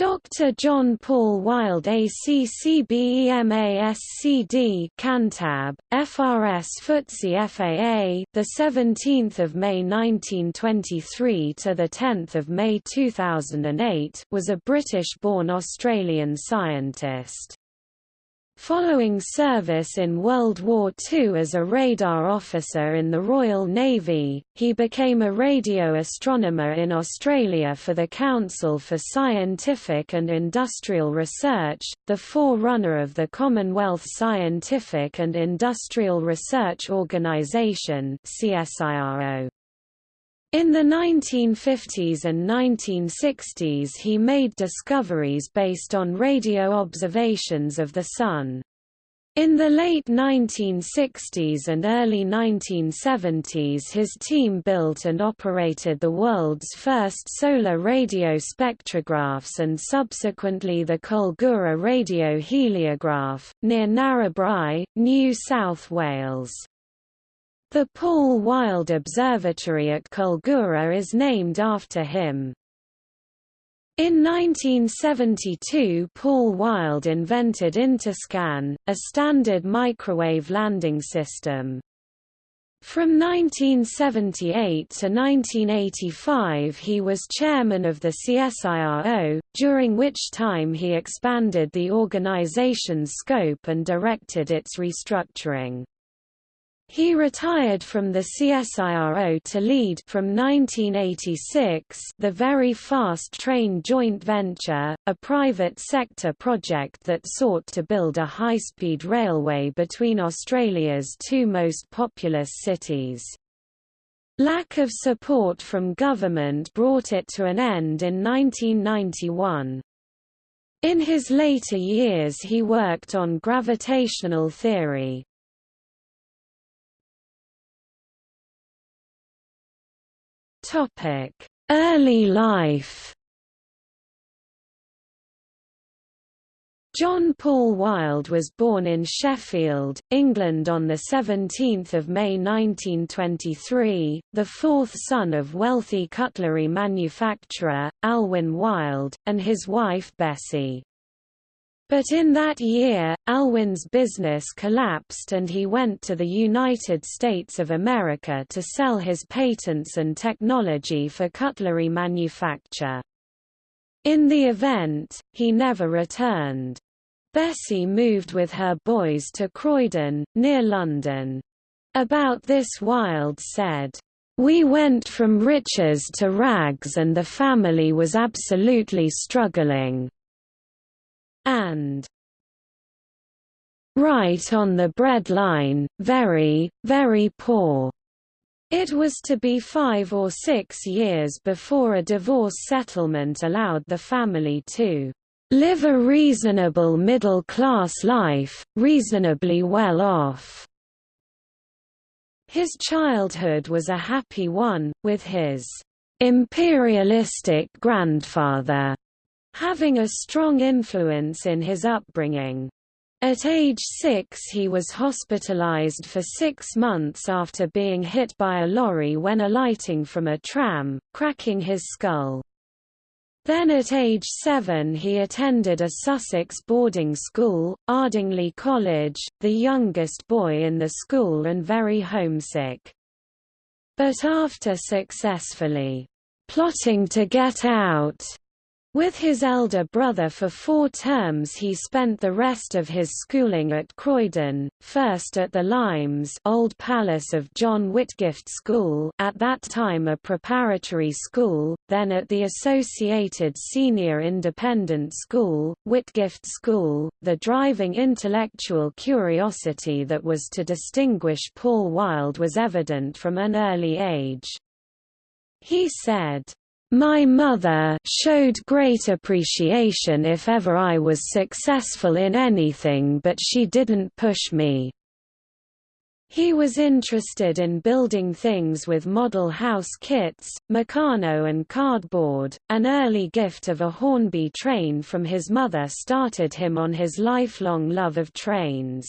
Dr. John Paul Wild ACCBEMASCD Cantab, FRS FTSE FAA the 17th of May 1923 to the 10th of May 2008 was a British-born Australian scientist. Following service in World War II as a radar officer in the Royal Navy, he became a radio astronomer in Australia for the Council for Scientific and Industrial Research, the forerunner of the Commonwealth Scientific and Industrial Research Organisation CSIRO. In the 1950s and 1960s he made discoveries based on radio observations of the Sun. In the late 1960s and early 1970s his team built and operated the world's first solar radio spectrographs and subsequently the Culgoora radio heliograph, near Narrabri, New South Wales. The Paul Wild Observatory at Culgoora is named after him. In 1972 Paul Wild invented Interscan, a standard microwave landing system. From 1978 to 1985 he was chairman of the CSIRO, during which time he expanded the organization's scope and directed its restructuring. He retired from the CSIRO to lead from 1986 the Very Fast Train joint venture, a private sector project that sought to build a high-speed railway between Australia's two most populous cities. Lack of support from government brought it to an end in 1991. In his later years he worked on gravitational theory. Topic: Early life. John Paul Wild was born in Sheffield, England on 17 May 1923, the fourth son of wealthy cutlery manufacturer, Alwyn Wild, and his wife Bessie. But in that year, Alwyn's business collapsed and he went to the United States of America to sell his patents and technology for cutlery manufacture. In the event, he never returned. Bessie moved with her boys to Croydon, near London. About this Wild said, "...we went from riches to rags and the family was absolutely struggling." And right on the breadline, very, very poor. It was to be five or six years before a divorce settlement allowed the family to live a reasonable middle-class life, reasonably well off. His childhood was a happy one, with his imperialistic grandfather having a strong influence in his upbringing. At age six he was hospitalized for six months after being hit by a lorry when alighting from a tram, cracking his skull. Then at age seven he attended a Sussex boarding school, Ardingly College, the youngest boy in the school and very homesick. But after successfully plotting to get out, with his elder brother for four terms he spent the rest of his schooling at Croydon, first at the Limes Old Palace of John Whitgift School at that time a preparatory school, then at the Associated Senior Independent School, Whitgift School. The driving intellectual curiosity that was to distinguish Paul Wild was evident from an early age. He said, my mother showed great appreciation if ever I was successful in anything but she didn't push me. He was interested in building things with model house kits, Meccano and cardboard. An early gift of a Hornby train from his mother started him on his lifelong love of trains.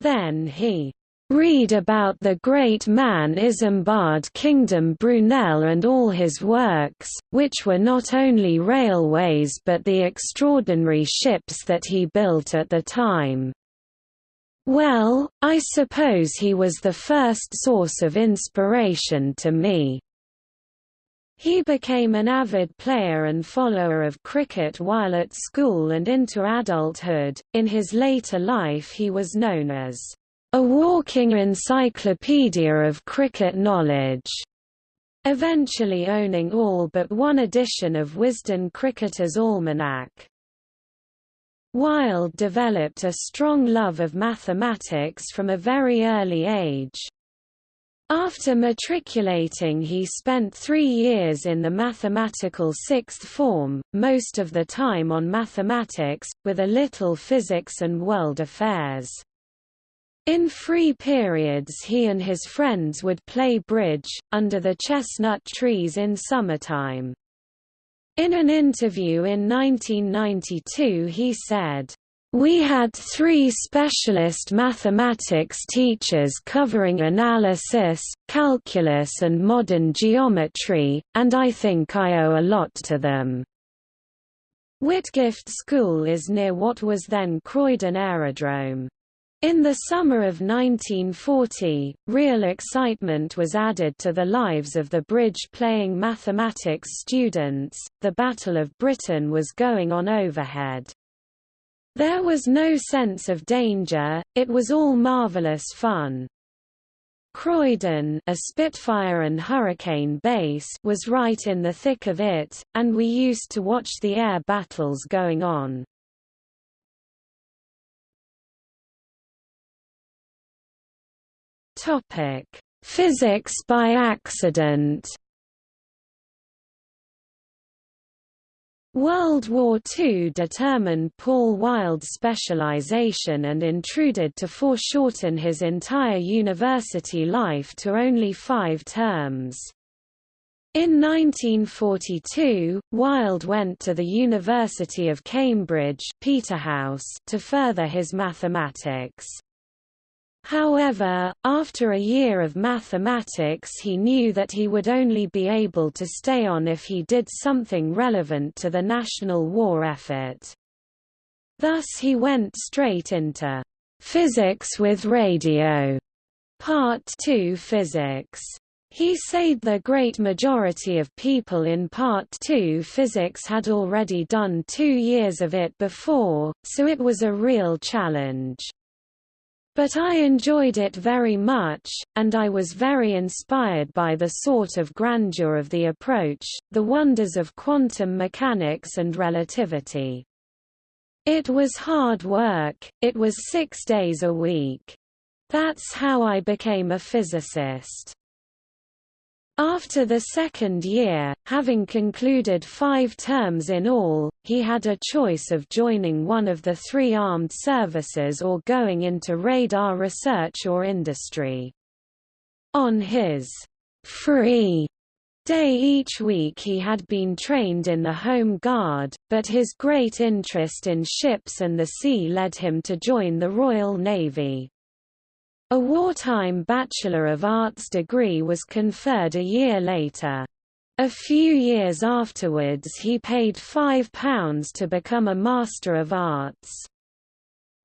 Then he Read about the great man Isambard Kingdom Brunel and all his works, which were not only railways but the extraordinary ships that he built at the time. Well, I suppose he was the first source of inspiration to me. He became an avid player and follower of cricket while at school and into adulthood. In his later life, he was known as a walking encyclopedia of cricket knowledge, eventually owning all but one edition of Wisden Cricketer's Almanac. Wild developed a strong love of mathematics from a very early age. After matriculating he spent three years in the mathematical sixth form, most of the time on mathematics, with a little physics and world affairs. In free periods he and his friends would play bridge, under the chestnut trees in summertime. In an interview in 1992 he said, we had three specialist mathematics teachers covering analysis, calculus and modern geometry, and I think I owe a lot to them. Whitgift School is near what was then Croydon Aerodrome. In the summer of 1940, real excitement was added to the lives of the bridge-playing mathematics students, the Battle of Britain was going on overhead. There was no sense of danger, it was all marvelous fun. Croydon a Spitfire and Hurricane base was right in the thick of it, and we used to watch the air battles going on. Physics by accident World War II determined Paul Wild's specialization and intruded to foreshorten his entire university life to only five terms. In 1942, Wild went to the University of Cambridge Peterhouse to further his mathematics. However, after a year of mathematics he knew that he would only be able to stay on if he did something relevant to the national war effort. Thus he went straight into physics with radio, part 2 physics. He said the great majority of people in Part 2 physics had already done two years of it before, so it was a real challenge. But I enjoyed it very much, and I was very inspired by the sort of grandeur of the approach, the wonders of quantum mechanics and relativity. It was hard work, it was six days a week. That's how I became a physicist. After the second year, having concluded five terms in all, he had a choice of joining one of the three armed services or going into radar research or industry. On his free day each week he had been trained in the Home Guard, but his great interest in ships and the sea led him to join the Royal Navy. A wartime Bachelor of Arts degree was conferred a year later. A few years afterwards he paid £5 to become a Master of Arts.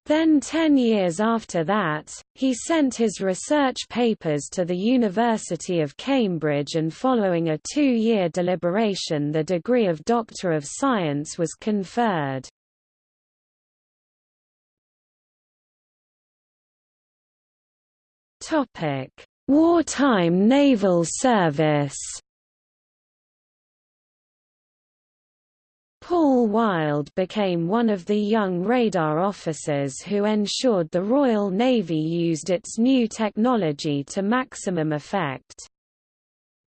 Then ten years after that, he sent his research papers to the University of Cambridge and following a two-year deliberation the degree of Doctor of Science was conferred. Topic: Wartime naval service. Paul Wild became one of the young radar officers who ensured the Royal Navy used its new technology to maximum effect.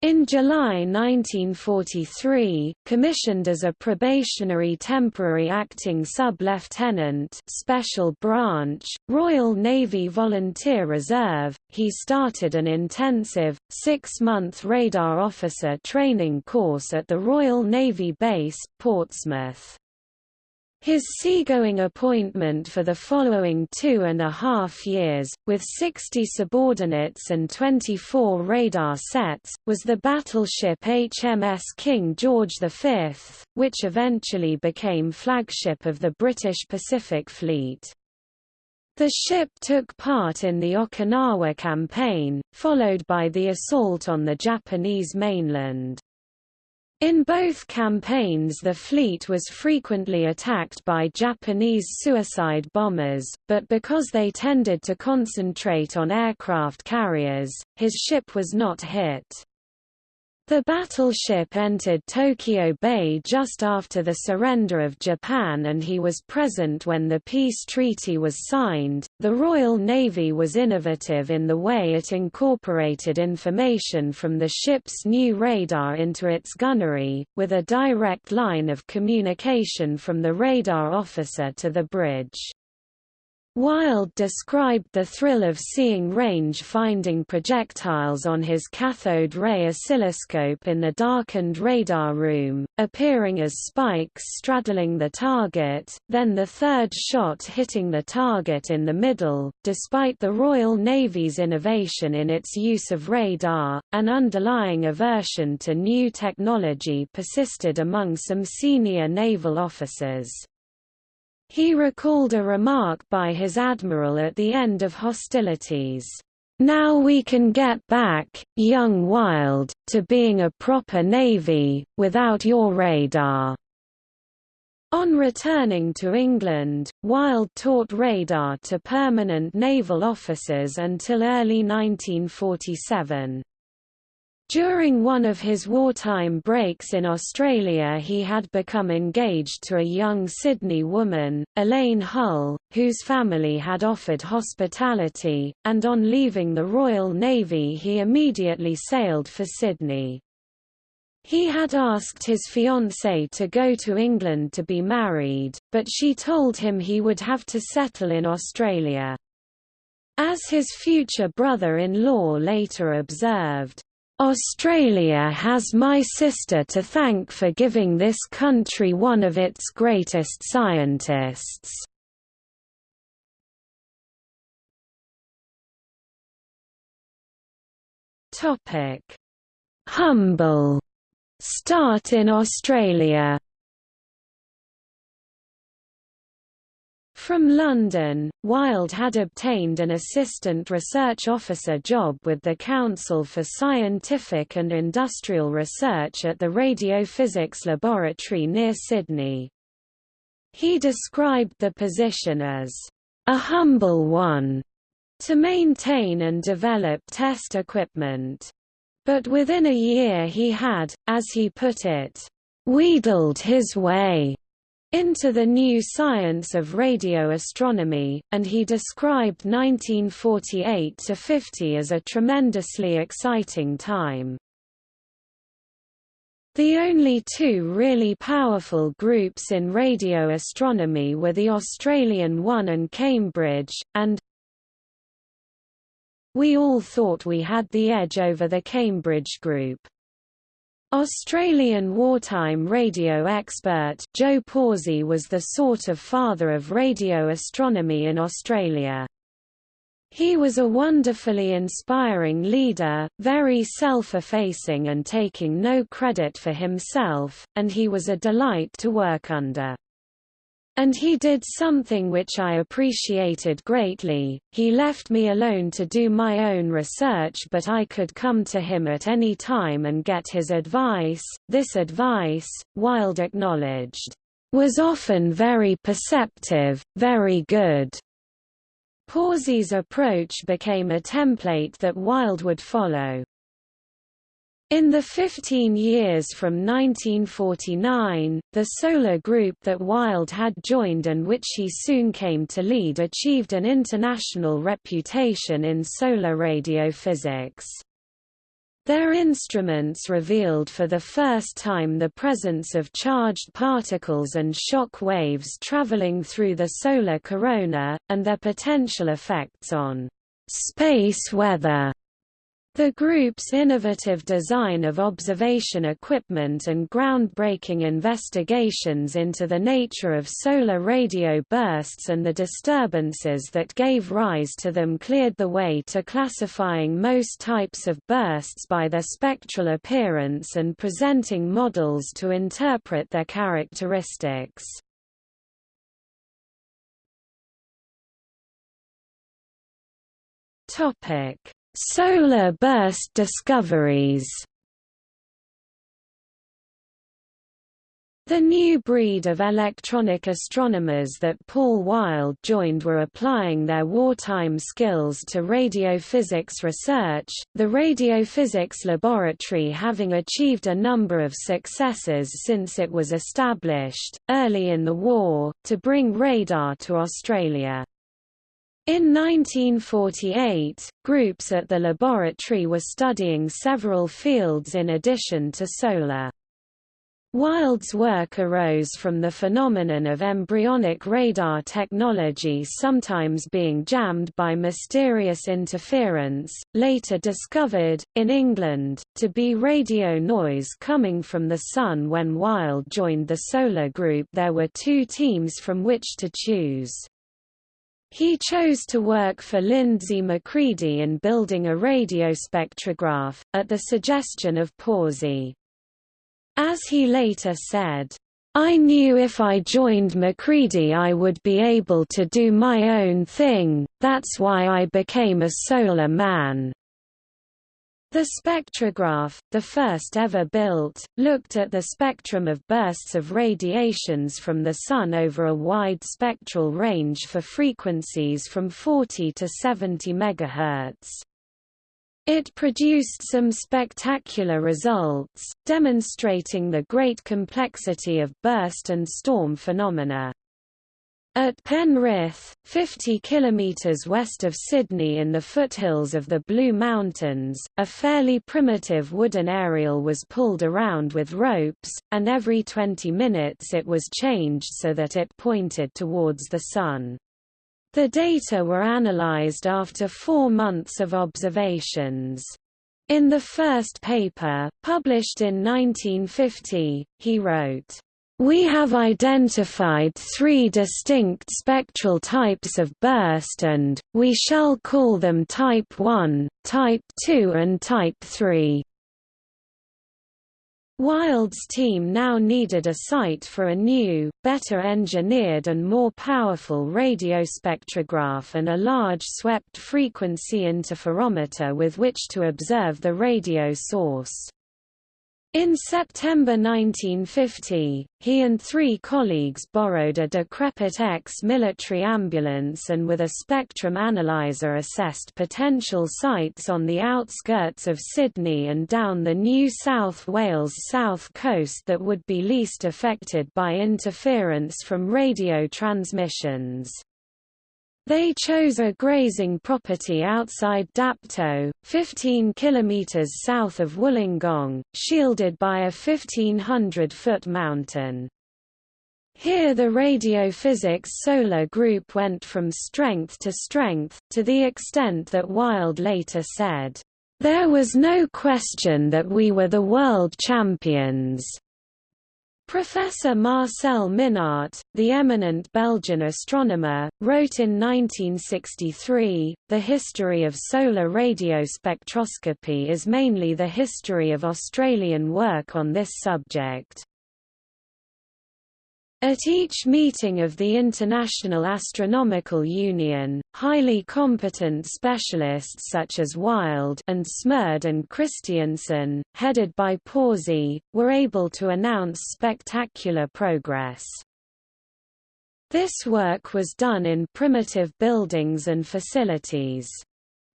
In July 1943, commissioned as a probationary temporary acting sub-lieutenant Special Branch, Royal Navy Volunteer Reserve, he started an intensive, six-month radar officer training course at the Royal Navy Base, Portsmouth. His seagoing appointment for the following two and a half years, with 60 subordinates and 24 radar sets, was the battleship HMS King George V, which eventually became flagship of the British Pacific Fleet. The ship took part in the Okinawa Campaign, followed by the assault on the Japanese mainland. In both campaigns the fleet was frequently attacked by Japanese suicide bombers, but because they tended to concentrate on aircraft carriers, his ship was not hit. The battleship entered Tokyo Bay just after the surrender of Japan and he was present when the peace treaty was signed. The Royal Navy was innovative in the way it incorporated information from the ship's new radar into its gunnery, with a direct line of communication from the radar officer to the bridge. Wild described the thrill of seeing range-finding projectiles on his cathode ray oscilloscope in the darkened radar room, appearing as spikes straddling the target, then the third shot hitting the target in the middle. Despite the Royal Navy's innovation in its use of radar, an underlying aversion to new technology persisted among some senior naval officers. He recalled a remark by his admiral at the end of hostilities. Now we can get back, young Wild, to being a proper navy, without your radar. On returning to England, Wild taught radar to permanent naval officers until early 1947. During one of his wartime breaks in Australia he had become engaged to a young Sydney woman, Elaine Hull, whose family had offered hospitality, and on leaving the Royal Navy he immediately sailed for Sydney. He had asked his fiancée to go to England to be married, but she told him he would have to settle in Australia. As his future brother-in-law later observed, Australia has my sister to thank for giving this country one of its greatest scientists. Topic: Humble start in Australia. From London, Wild had obtained an assistant research officer job with the Council for Scientific and Industrial Research at the Radiophysics Laboratory near Sydney. He described the position as a humble one to maintain and develop test equipment. But within a year he had, as he put it, wheedled his way into the new science of radio astronomy, and he described 1948–50 as a tremendously exciting time. The only two really powerful groups in radio astronomy were the Australian one and Cambridge, and we all thought we had the edge over the Cambridge group. Australian wartime radio expert Joe Pawsey was the sort of father of radio astronomy in Australia. He was a wonderfully inspiring leader, very self-effacing and taking no credit for himself, and he was a delight to work under. And he did something which I appreciated greatly, he left me alone to do my own research but I could come to him at any time and get his advice. This advice, Wild acknowledged, was often very perceptive, very good. Pawsey's approach became a template that Wild would follow. In the 15 years from 1949, the solar group that Wild had joined and which he soon came to lead achieved an international reputation in solar radiophysics. Their instruments revealed for the first time the presence of charged particles and shock waves traveling through the solar corona, and their potential effects on space weather. The group's innovative design of observation equipment and groundbreaking investigations into the nature of solar radio bursts and the disturbances that gave rise to them cleared the way to classifying most types of bursts by their spectral appearance and presenting models to interpret their characteristics. Topic Solar burst discoveries The new breed of electronic astronomers that Paul Wild joined were applying their wartime skills to radiophysics research, the Radiophysics Laboratory having achieved a number of successes since it was established, early in the war, to bring radar to Australia. In 1948, groups at the laboratory were studying several fields in addition to solar. Wild's work arose from the phenomenon of embryonic radar technology sometimes being jammed by mysterious interference, later discovered, in England, to be radio noise coming from the Sun when Wild joined the Solar Group there were two teams from which to choose. He chose to work for Lindsay McCready in building a radiospectrograph, at the suggestion of Pawsey. As he later said, I knew if I joined McCready I would be able to do my own thing, that's why I became a solar man. The spectrograph, the first ever built, looked at the spectrum of bursts of radiations from the Sun over a wide spectral range for frequencies from 40 to 70 MHz. It produced some spectacular results, demonstrating the great complexity of burst and storm phenomena. At Penrith, 50 kilometres west of Sydney in the foothills of the Blue Mountains, a fairly primitive wooden aerial was pulled around with ropes, and every 20 minutes it was changed so that it pointed towards the Sun. The data were analysed after four months of observations. In the first paper, published in 1950, he wrote, we have identified three distinct spectral types of burst and, we shall call them Type 1, Type 2 and Type 3. Wild's team now needed a site for a new, better engineered and more powerful radio spectrograph and a large swept frequency interferometer with which to observe the radio source. In September 1950, he and three colleagues borrowed a decrepit ex-military ambulance and with a spectrum analyzer assessed potential sites on the outskirts of Sydney and down the New South Wales south coast that would be least affected by interference from radio transmissions. They chose a grazing property outside Dapto, 15 km south of Wollongong, shielded by a 1500-foot mountain. Here the radiophysics solar group went from strength to strength, to the extent that Wild later said, "...there was no question that we were the world champions." Professor Marcel Minnaert, the eminent Belgian astronomer, wrote in 1963, The history of solar radiospectroscopy is mainly the history of Australian work on this subject. At each meeting of the International Astronomical Union, highly competent specialists such as Wild and Smerd and Christiansen, headed by Pawsey, were able to announce spectacular progress. This work was done in primitive buildings and facilities.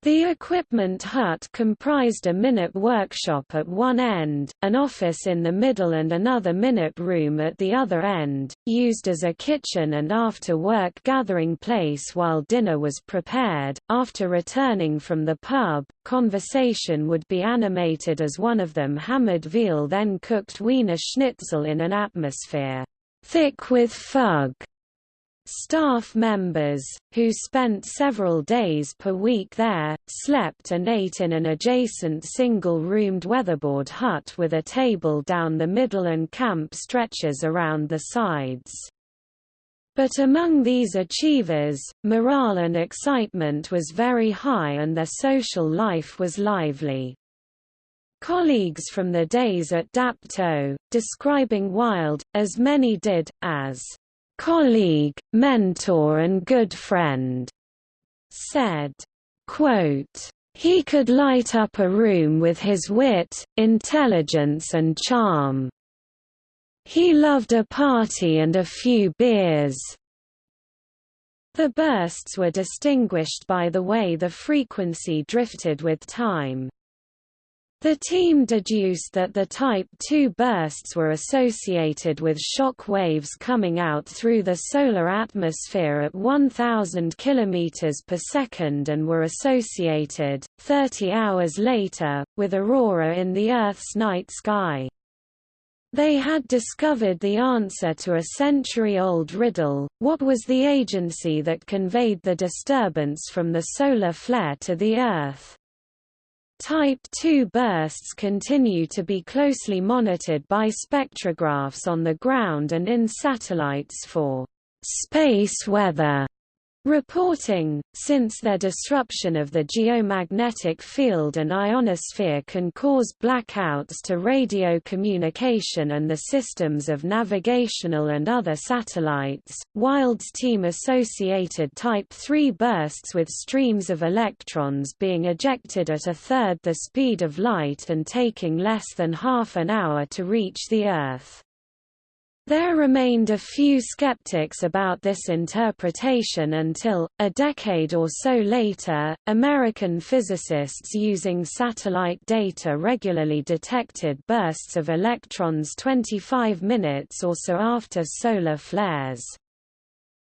The equipment hut comprised a minute workshop at one end, an office in the middle and another minute room at the other end, used as a kitchen and after-work gathering place while dinner was prepared. After returning from the pub, conversation would be animated as one of them hammered veal then cooked Wiener schnitzel in an atmosphere thick with fug Staff members, who spent several days per week there, slept and ate in an adjacent single-roomed weatherboard hut with a table down the middle and camp stretches around the sides. But among these achievers, morale and excitement was very high and their social life was lively. Colleagues from the days at Dapto, describing Wild, as many did, as colleague, mentor and good friend, said, quote, he could light up a room with his wit, intelligence and charm. He loved a party and a few beers. The bursts were distinguished by the way the frequency drifted with time. The team deduced that the Type II bursts were associated with shock waves coming out through the solar atmosphere at 1000 km per second and were associated, 30 hours later, with aurora in the Earth's night sky. They had discovered the answer to a century-old riddle, what was the agency that conveyed the disturbance from the solar flare to the Earth? Type II bursts continue to be closely monitored by spectrographs on the ground and in satellites for space weather Reporting, since their disruption of the geomagnetic field and ionosphere can cause blackouts to radio communication and the systems of navigational and other satellites, Wild's team associated Type III bursts with streams of electrons being ejected at a third the speed of light and taking less than half an hour to reach the Earth. There remained a few skeptics about this interpretation until, a decade or so later, American physicists using satellite data regularly detected bursts of electrons 25 minutes or so after solar flares.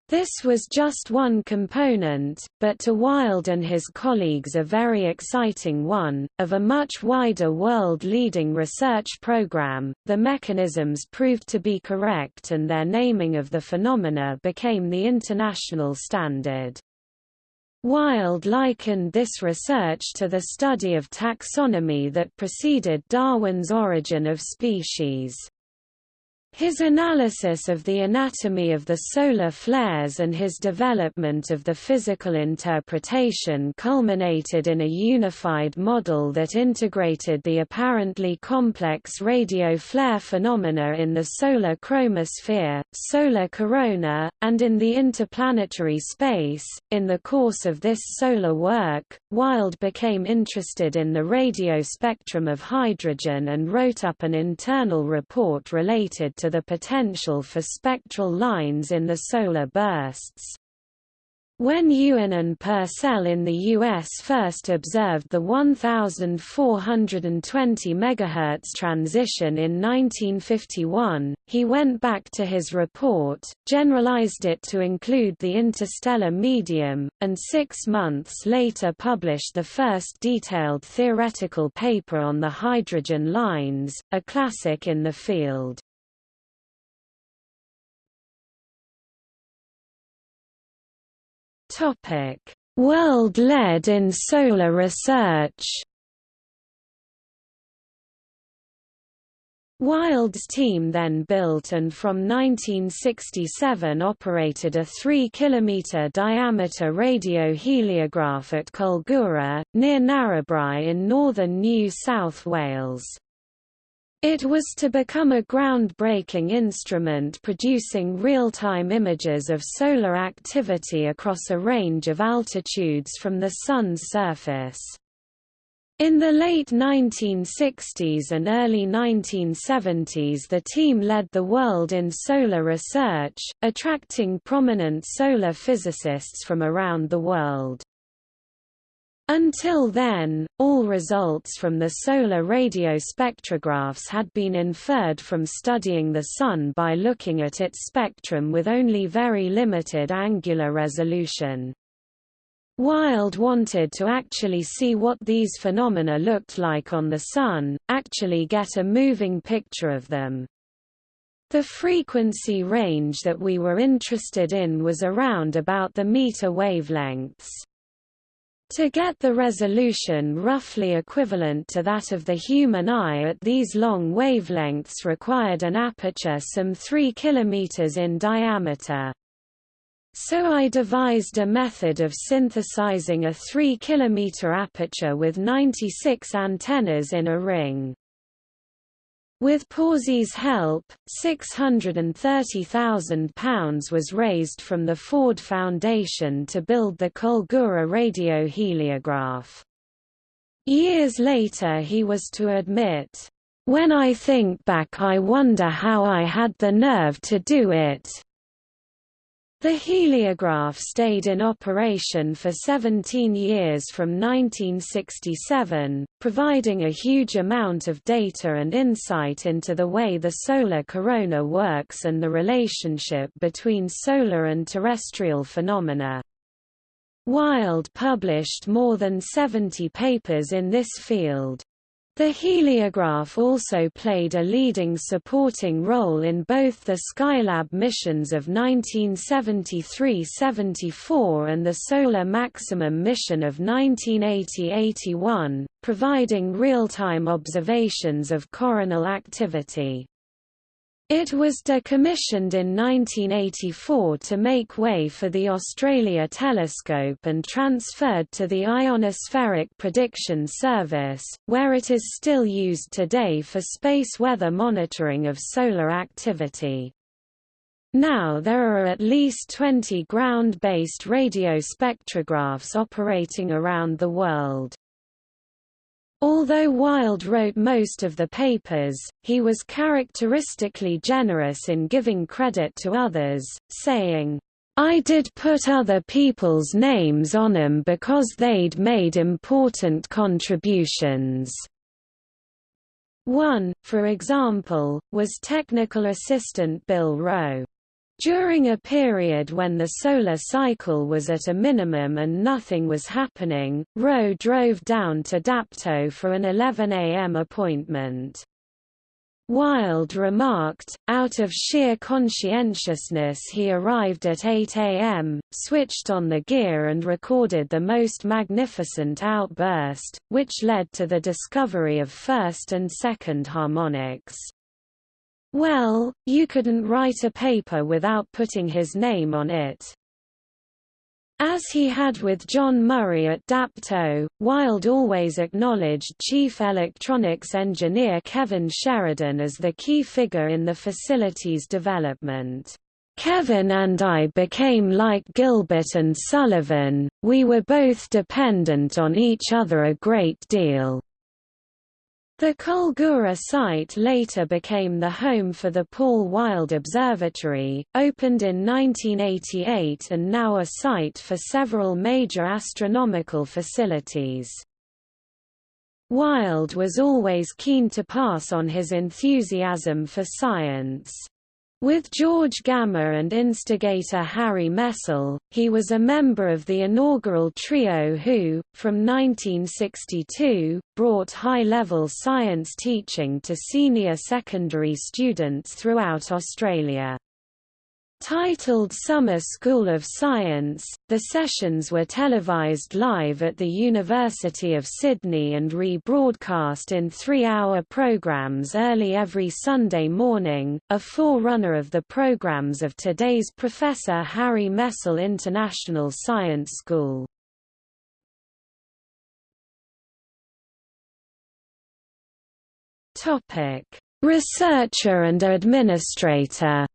This was just one component, but to Wild and his colleagues a very exciting one, of a much wider world-leading research program. The mechanisms proved to be correct and their naming of the phenomena became the international standard. Wild likened this research to the study of taxonomy that preceded Darwin's Origin of Species. His analysis of the anatomy of the solar flares and his development of the physical interpretation culminated in a unified model that integrated the apparently complex radio flare phenomena in the solar chromosphere, solar corona, and in the interplanetary space. In the course of this solar work, Wild became interested in the radio spectrum of hydrogen and wrote up an internal report related to the potential for spectral lines in the solar bursts. When Ewen and Purcell in the U.S. first observed the 1420 MHz transition in 1951, he went back to his report, generalized it to include the interstellar medium, and six months later published the first detailed theoretical paper on the hydrogen lines, a classic in the field. Topic: World led in solar research. Wild's team then built and from 1967 operated a 3 km diameter radio heliograph at Culgoora, near Narrabri in northern New South Wales. It was to become a groundbreaking instrument producing real-time images of solar activity across a range of altitudes from the Sun's surface. In the late 1960s and early 1970s the team led the world in solar research, attracting prominent solar physicists from around the world. Until then, all results from the solar radio spectrographs had been inferred from studying the Sun by looking at its spectrum with only very limited angular resolution. Wild wanted to actually see what these phenomena looked like on the Sun, actually get a moving picture of them. The frequency range that we were interested in was around about the meter wavelengths. To get the resolution roughly equivalent to that of the human eye at these long wavelengths required an aperture some 3 km in diameter. So I devised a method of synthesizing a 3 km aperture with 96 antennas in a ring. With Pawsey's help, £630,000 was raised from the Ford Foundation to build the Culgoora radioheliograph. Years later he was to admit, "...when I think back I wonder how I had the nerve to do it." The heliograph stayed in operation for 17 years from 1967, providing a huge amount of data and insight into the way the solar corona works and the relationship between solar and terrestrial phenomena. Wild published more than 70 papers in this field. The heliograph also played a leading supporting role in both the Skylab missions of 1973–74 and the Solar Maximum mission of 1980–81, providing real-time observations of coronal activity. It was decommissioned in 1984 to make way for the Australia telescope and transferred to the Ionospheric Prediction Service, where it is still used today for space weather monitoring of solar activity. Now there are at least 20 ground-based radio spectrographs operating around the world. Although Wild wrote most of the papers, he was characteristically generous in giving credit to others, saying, I did put other people's names on 'em because they'd made important contributions. One, for example, was technical assistant Bill Rowe. During a period when the solar cycle was at a minimum and nothing was happening, Rowe drove down to Dapto for an 11 a.m. appointment. Wild remarked, out of sheer conscientiousness he arrived at 8 a.m., switched on the gear and recorded the most magnificent outburst, which led to the discovery of first and second harmonics. Well, you couldn't write a paper without putting his name on it. As he had with John Murray at Dapto, Wild always acknowledged Chief Electronics Engineer Kevin Sheridan as the key figure in the facility's development. Kevin and I became like Gilbert and Sullivan, we were both dependent on each other a great deal. The Culgoora site later became the home for the Paul Wild Observatory, opened in 1988 and now a site for several major astronomical facilities. Wild was always keen to pass on his enthusiasm for science. With George Gamow and instigator Harry Messel, he was a member of the inaugural trio who, from 1962, brought high-level science teaching to senior secondary students throughout Australia. Titled Summer School of Science, the sessions were televised live at the University of Sydney and rebroadcast in three-hour programs early every Sunday morning, a forerunner of the programs of today's Professor Harry Messel International Science School. Researcher and administrator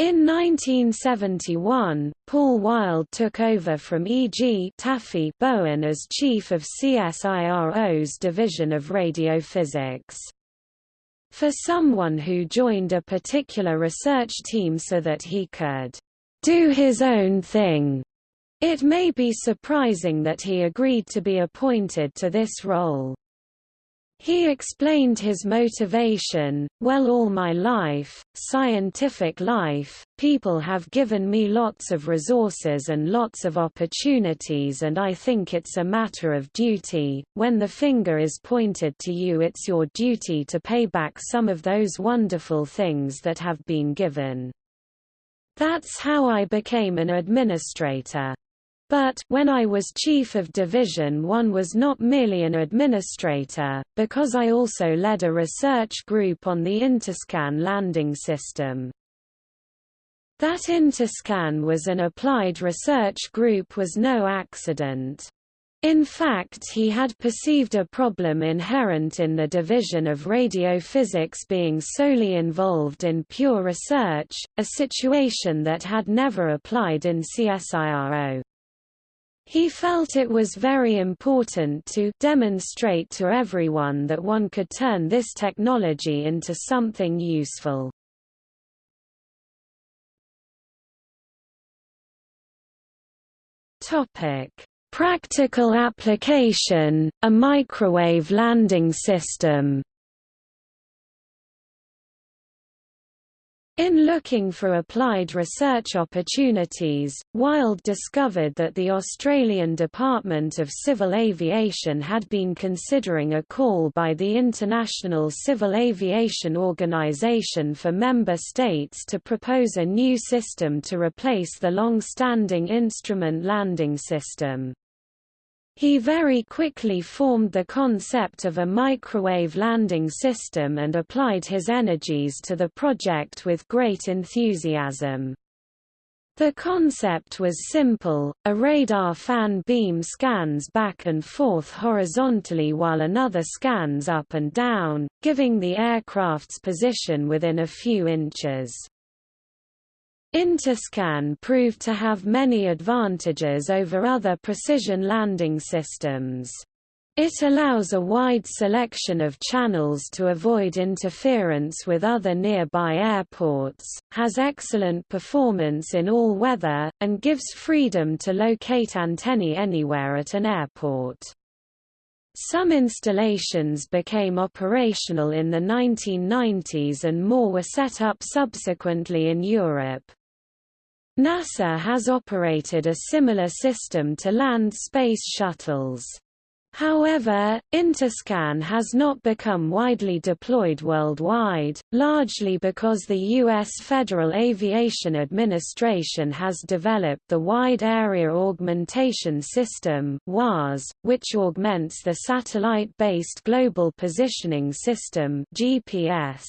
In 1971, Paul Wild took over from E. G. Taffy Bowen as chief of CSIRO's Division of Radiophysics. For someone who joined a particular research team so that he could do his own thing, it may be surprising that he agreed to be appointed to this role. He explained his motivation, well all my life, scientific life, people have given me lots of resources and lots of opportunities and I think it's a matter of duty, when the finger is pointed to you it's your duty to pay back some of those wonderful things that have been given. That's how I became an administrator. But when I was chief of division one was not merely an administrator, because I also led a research group on the Interscan landing system. That Interscan was an applied research group was no accident. In fact he had perceived a problem inherent in the division of radiophysics being solely involved in pure research, a situation that had never applied in CSIRO. He felt it was very important to demonstrate to everyone that one could turn this technology into something useful. Topic: Practical application, a microwave landing system. In looking for applied research opportunities, Wild discovered that the Australian Department of Civil Aviation had been considering a call by the International Civil Aviation Organization for member states to propose a new system to replace the long-standing instrument landing system. He very quickly formed the concept of a microwave landing system and applied his energies to the project with great enthusiasm. The concept was simple, a radar fan beam scans back and forth horizontally while another scans up and down, giving the aircraft's position within a few inches. Interscan proved to have many advantages over other precision landing systems. It allows a wide selection of channels to avoid interference with other nearby airports, has excellent performance in all weather, and gives freedom to locate antennae anywhere at an airport. Some installations became operational in the 1990s and more were set up subsequently in Europe. NASA has operated a similar system to land space shuttles. However, Interscan has not become widely deployed worldwide, largely because the U.S. Federal Aviation Administration has developed the Wide Area Augmentation System which augments the Satellite-Based Global Positioning System GPS.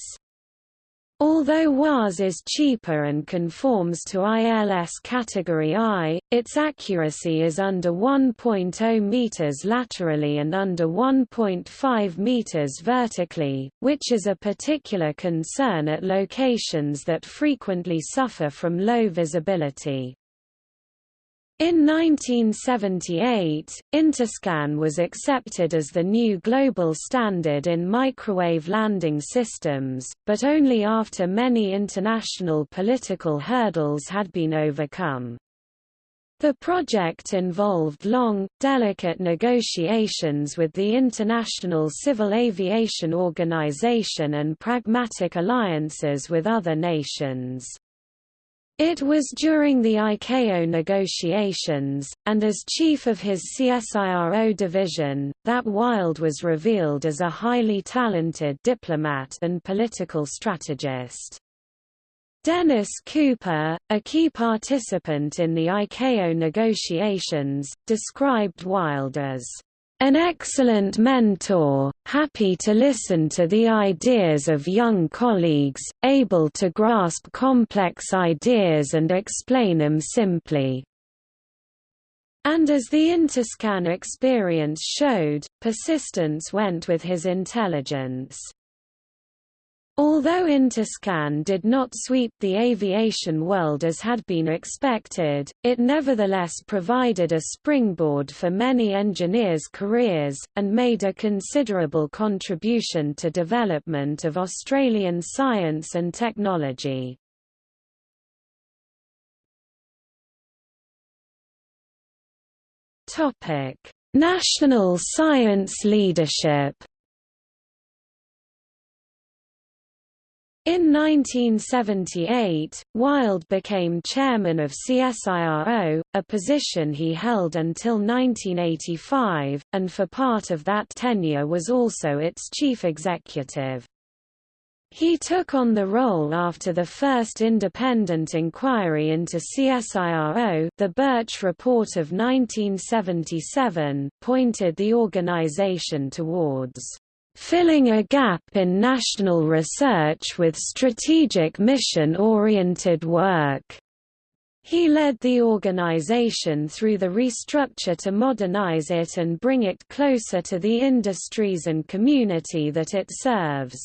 Although WAAS is cheaper and conforms to ILS Category I, its accuracy is under 1.0 meters laterally and under 1.5 meters vertically, which is a particular concern at locations that frequently suffer from low visibility. In 1978, Interscan was accepted as the new global standard in microwave landing systems, but only after many international political hurdles had been overcome. The project involved long, delicate negotiations with the International Civil Aviation Organization and pragmatic alliances with other nations. It was during the ICAO negotiations, and as chief of his CSIRO division, that Wild was revealed as a highly talented diplomat and political strategist. Dennis Cooper, a key participant in the ICAO negotiations, described Wild as an excellent mentor, happy to listen to the ideas of young colleagues, able to grasp complex ideas and explain them simply. And as the Interscan experience showed, persistence went with his intelligence. Although Interscan did not sweep the aviation world as had been expected, it nevertheless provided a springboard for many engineers' careers, and made a considerable contribution to development of Australian science and technology. National science leadership In 1978, Wild became chairman of CSIRO, a position he held until 1985, and for part of that tenure was also its chief executive. He took on the role after the first independent inquiry into CSIRO the Birch Report of 1977 pointed the organization towards filling a gap in national research with strategic mission-oriented work. He led the organization through the restructure to modernize it and bring it closer to the industries and community that it serves.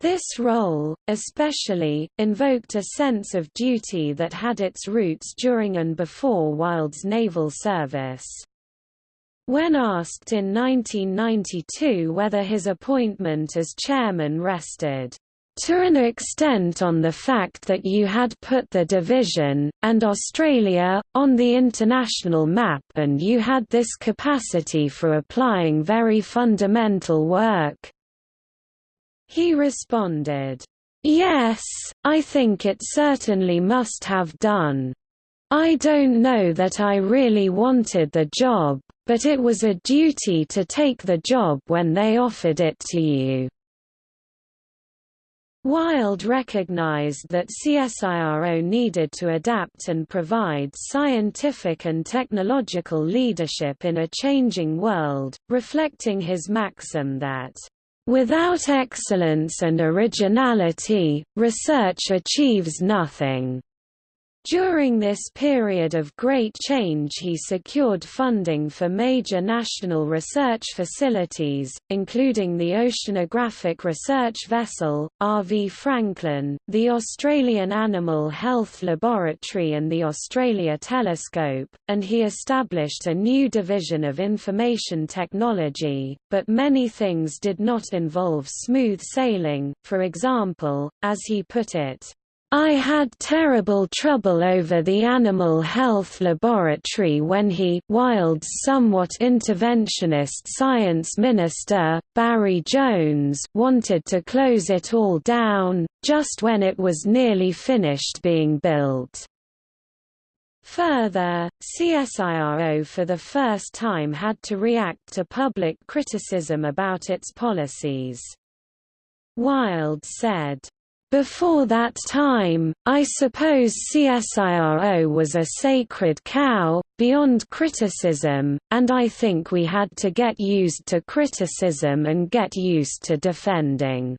This role, especially, invoked a sense of duty that had its roots during and before Wild's naval service. When asked in 1992 whether his appointment as chairman rested to an extent on the fact that you had put the division, and Australia, on the international map and you had this capacity for applying very fundamental work. He responded, Yes, I think it certainly must have done. I don't know that I really wanted the job, but it was a duty to take the job when they offered it to you. Wild recognized that CSIRO needed to adapt and provide scientific and technological leadership in a changing world, reflecting his maxim that, "...without excellence and originality, research achieves nothing." During this period of great change he secured funding for major national research facilities, including the Oceanographic Research Vessel, R.V. Franklin, the Australian Animal Health Laboratory and the Australia Telescope, and he established a new division of information technology, but many things did not involve smooth sailing, for example, as he put it, I had terrible trouble over the animal health laboratory when he Wild's somewhat interventionist science minister, Barry Jones wanted to close it all down, just when it was nearly finished being built. Further, CSIRO for the first time had to react to public criticism about its policies. Wild said, before that time, I suppose CSIRO was a sacred cow, beyond criticism, and I think we had to get used to criticism and get used to defending.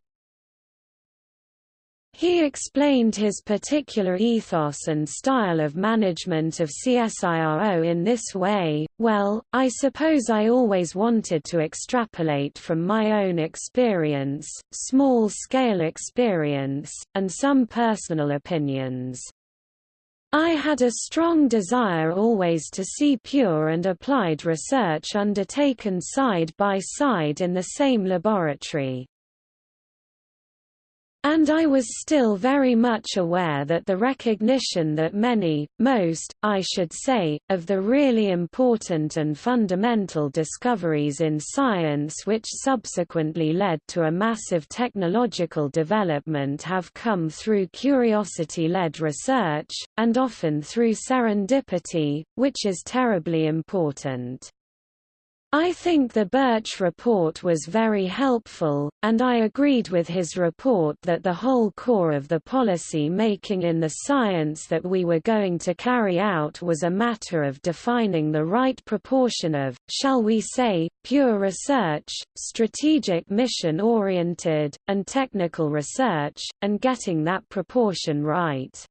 He explained his particular ethos and style of management of CSIRO in this way, well, I suppose I always wanted to extrapolate from my own experience, small-scale experience, and some personal opinions. I had a strong desire always to see pure and applied research undertaken side by side in the same laboratory. And I was still very much aware that the recognition that many, most, I should say, of the really important and fundamental discoveries in science which subsequently led to a massive technological development have come through curiosity-led research, and often through serendipity, which is terribly important. I think the Birch report was very helpful, and I agreed with his report that the whole core of the policy making in the science that we were going to carry out was a matter of defining the right proportion of, shall we say, pure research, strategic mission-oriented, and technical research, and getting that proportion right.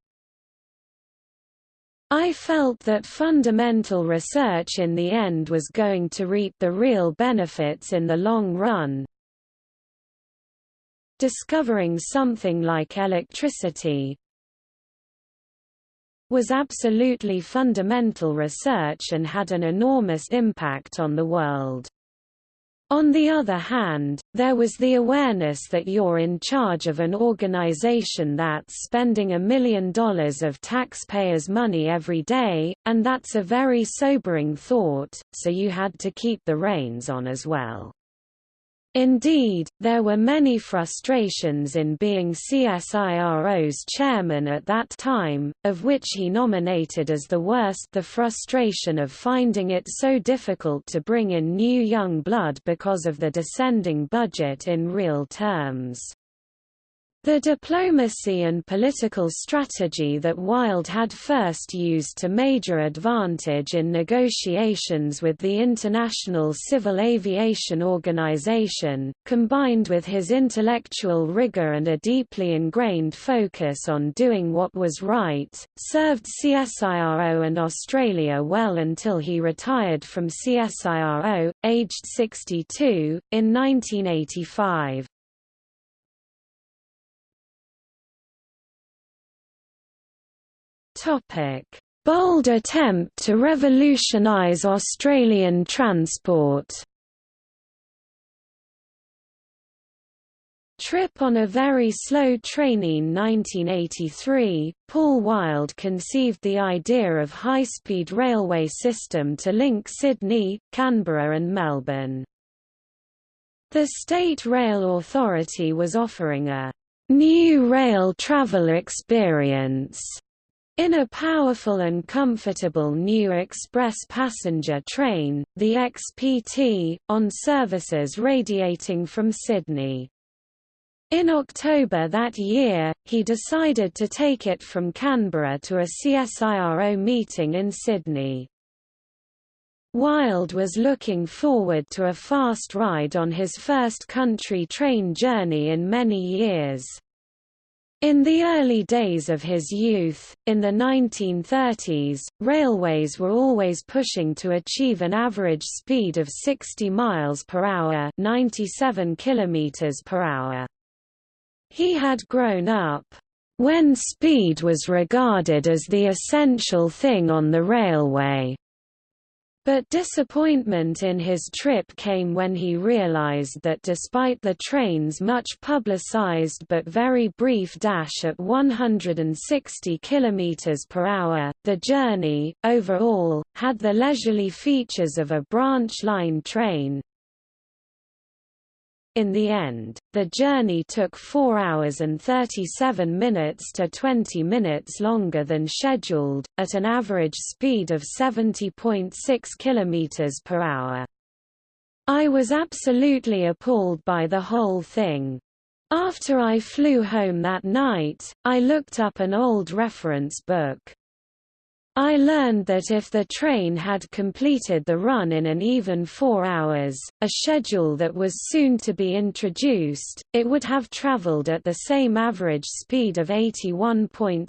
I felt that fundamental research in the end was going to reap the real benefits in the long run. Discovering something like electricity was absolutely fundamental research and had an enormous impact on the world. On the other hand, there was the awareness that you're in charge of an organization that's spending a million dollars of taxpayers' money every day, and that's a very sobering thought, so you had to keep the reins on as well. Indeed, there were many frustrations in being CSIRO's chairman at that time, of which he nominated as the worst the frustration of finding it so difficult to bring in new young blood because of the descending budget in real terms. The diplomacy and political strategy that Wild had first used to major advantage in negotiations with the International Civil Aviation Organization, combined with his intellectual rigor and a deeply ingrained focus on doing what was right, served CSIRO and Australia well until he retired from CSIRO, aged 62, in 1985. Topic: Bold attempt to revolutionise Australian transport. Trip on a very slow train in 1983, Paul Wild conceived the idea of high-speed railway system to link Sydney, Canberra and Melbourne. The State Rail Authority was offering a new rail travel experience in a powerful and comfortable new express passenger train, the XPT, on services radiating from Sydney. In October that year, he decided to take it from Canberra to a CSIRO meeting in Sydney. Wild was looking forward to a fast ride on his first country train journey in many years. In the early days of his youth, in the 1930s, railways were always pushing to achieve an average speed of 60 miles per hour, 97 kilometers per hour. He had grown up when speed was regarded as the essential thing on the railway. But disappointment in his trip came when he realized that despite the train's much publicized but very brief dash at 160 km per hour, the journey, overall, had the leisurely features of a branch line train, in the end, the journey took 4 hours and 37 minutes to 20 minutes longer than scheduled, at an average speed of 70.6 km per hour. I was absolutely appalled by the whole thing. After I flew home that night, I looked up an old reference book. I learned that if the train had completed the run in an even four hours, a schedule that was soon to be introduced, it would have traveled at the same average speed of 81.6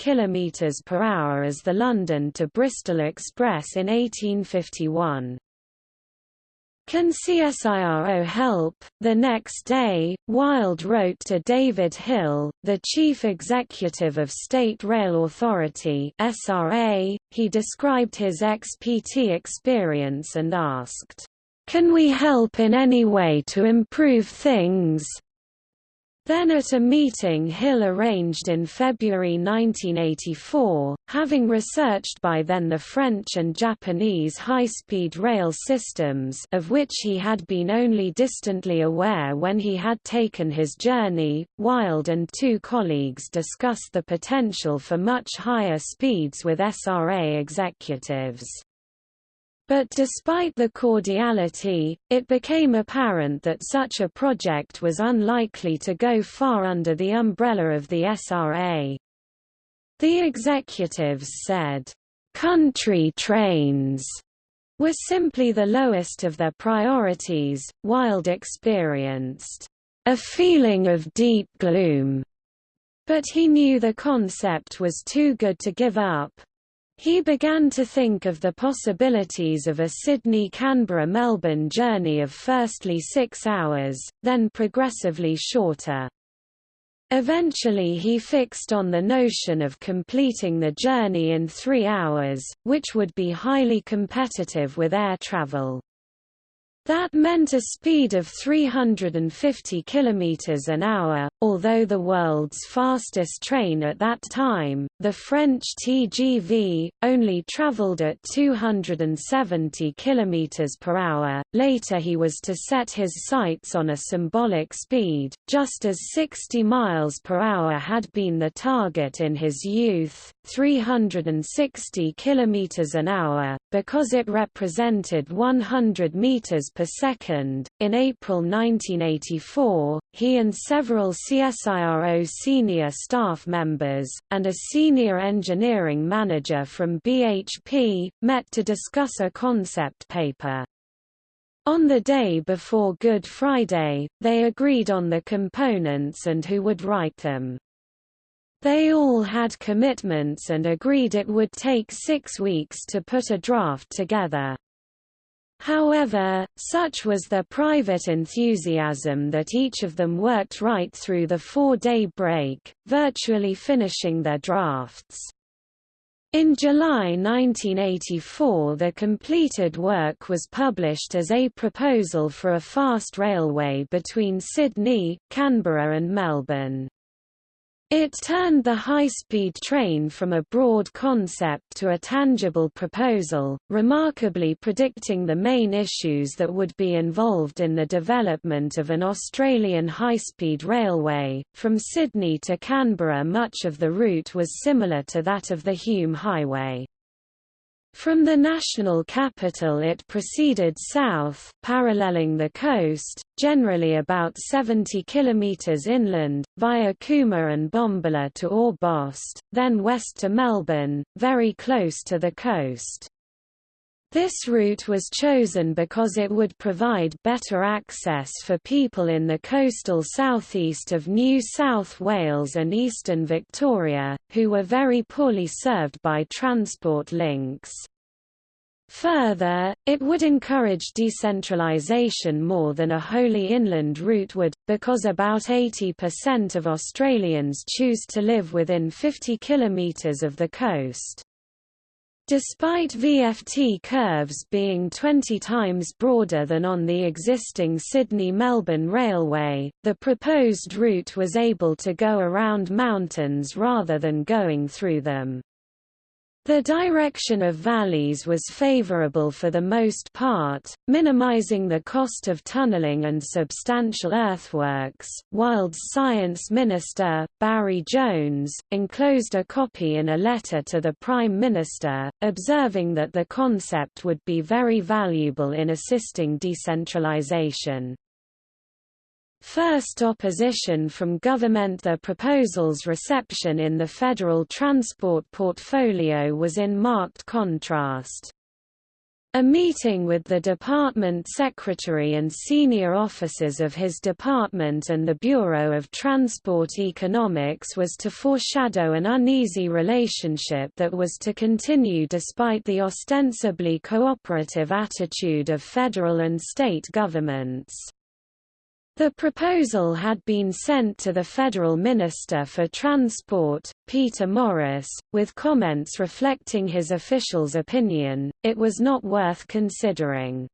km per hour as the London to Bristol Express in 1851. Can CSIRO help? The next day, Wild wrote to David Hill, the chief executive of State Rail Authority (SRA). He described his XPT experience and asked, "Can we help in any way to improve things?" Then at a meeting Hill arranged in February 1984, having researched by then the French and Japanese high-speed rail systems of which he had been only distantly aware when he had taken his journey, Wild and two colleagues discussed the potential for much higher speeds with SRA executives. But despite the cordiality, it became apparent that such a project was unlikely to go far under the umbrella of the SRA. The executives said, "...country trains." were simply the lowest of their priorities. Wild experienced a feeling of deep gloom, but he knew the concept was too good to give up. He began to think of the possibilities of a Sydney-Canberra-Melbourne journey of firstly six hours, then progressively shorter. Eventually he fixed on the notion of completing the journey in three hours, which would be highly competitive with air travel. That meant a speed of 350 km an hour, although the world's fastest train at that time, the French TGV, only traveled at 270 km per hour. Later he was to set his sights on a symbolic speed, just as 60 miles per hour had been the target in his youth, 360 km an hour, because it represented 100 meters per second. In April 1984, he and several CSIRO senior staff members, and a senior engineering manager from BHP, met to discuss a concept paper. On the day before Good Friday, they agreed on the components and who would write them. They all had commitments and agreed it would take six weeks to put a draft together. However, such was their private enthusiasm that each of them worked right through the four-day break, virtually finishing their drafts. In July 1984 the completed work was published as a proposal for a fast railway between Sydney, Canberra and Melbourne. It turned the high-speed train from a broad concept to a tangible proposal, remarkably predicting the main issues that would be involved in the development of an Australian high-speed railway. From Sydney to Canberra much of the route was similar to that of the Hume Highway. From the national capital it proceeded south, paralleling the coast, generally about 70 km inland, via Cooma and Bombala to Orbost, then west to Melbourne, very close to the coast. This route was chosen because it would provide better access for people in the coastal southeast of New South Wales and eastern Victoria, who were very poorly served by transport links. Further, it would encourage decentralisation more than a wholly inland route would, because about 80% of Australians choose to live within 50 kilometres of the coast. Despite VFT curves being 20 times broader than on the existing Sydney-Melbourne Railway, the proposed route was able to go around mountains rather than going through them. The direction of valleys was favorable for the most part, minimizing the cost of tunneling and substantial earthworks. Wild's science minister, Barry Jones, enclosed a copy in a letter to the Prime Minister, observing that the concept would be very valuable in assisting decentralization. First opposition from government The proposal's reception in the federal transport portfolio was in marked contrast. A meeting with the department secretary and senior officers of his department and the Bureau of Transport Economics was to foreshadow an uneasy relationship that was to continue despite the ostensibly cooperative attitude of federal and state governments. The proposal had been sent to the Federal Minister for Transport, Peter Morris, with comments reflecting his official's opinion, it was not worth considering.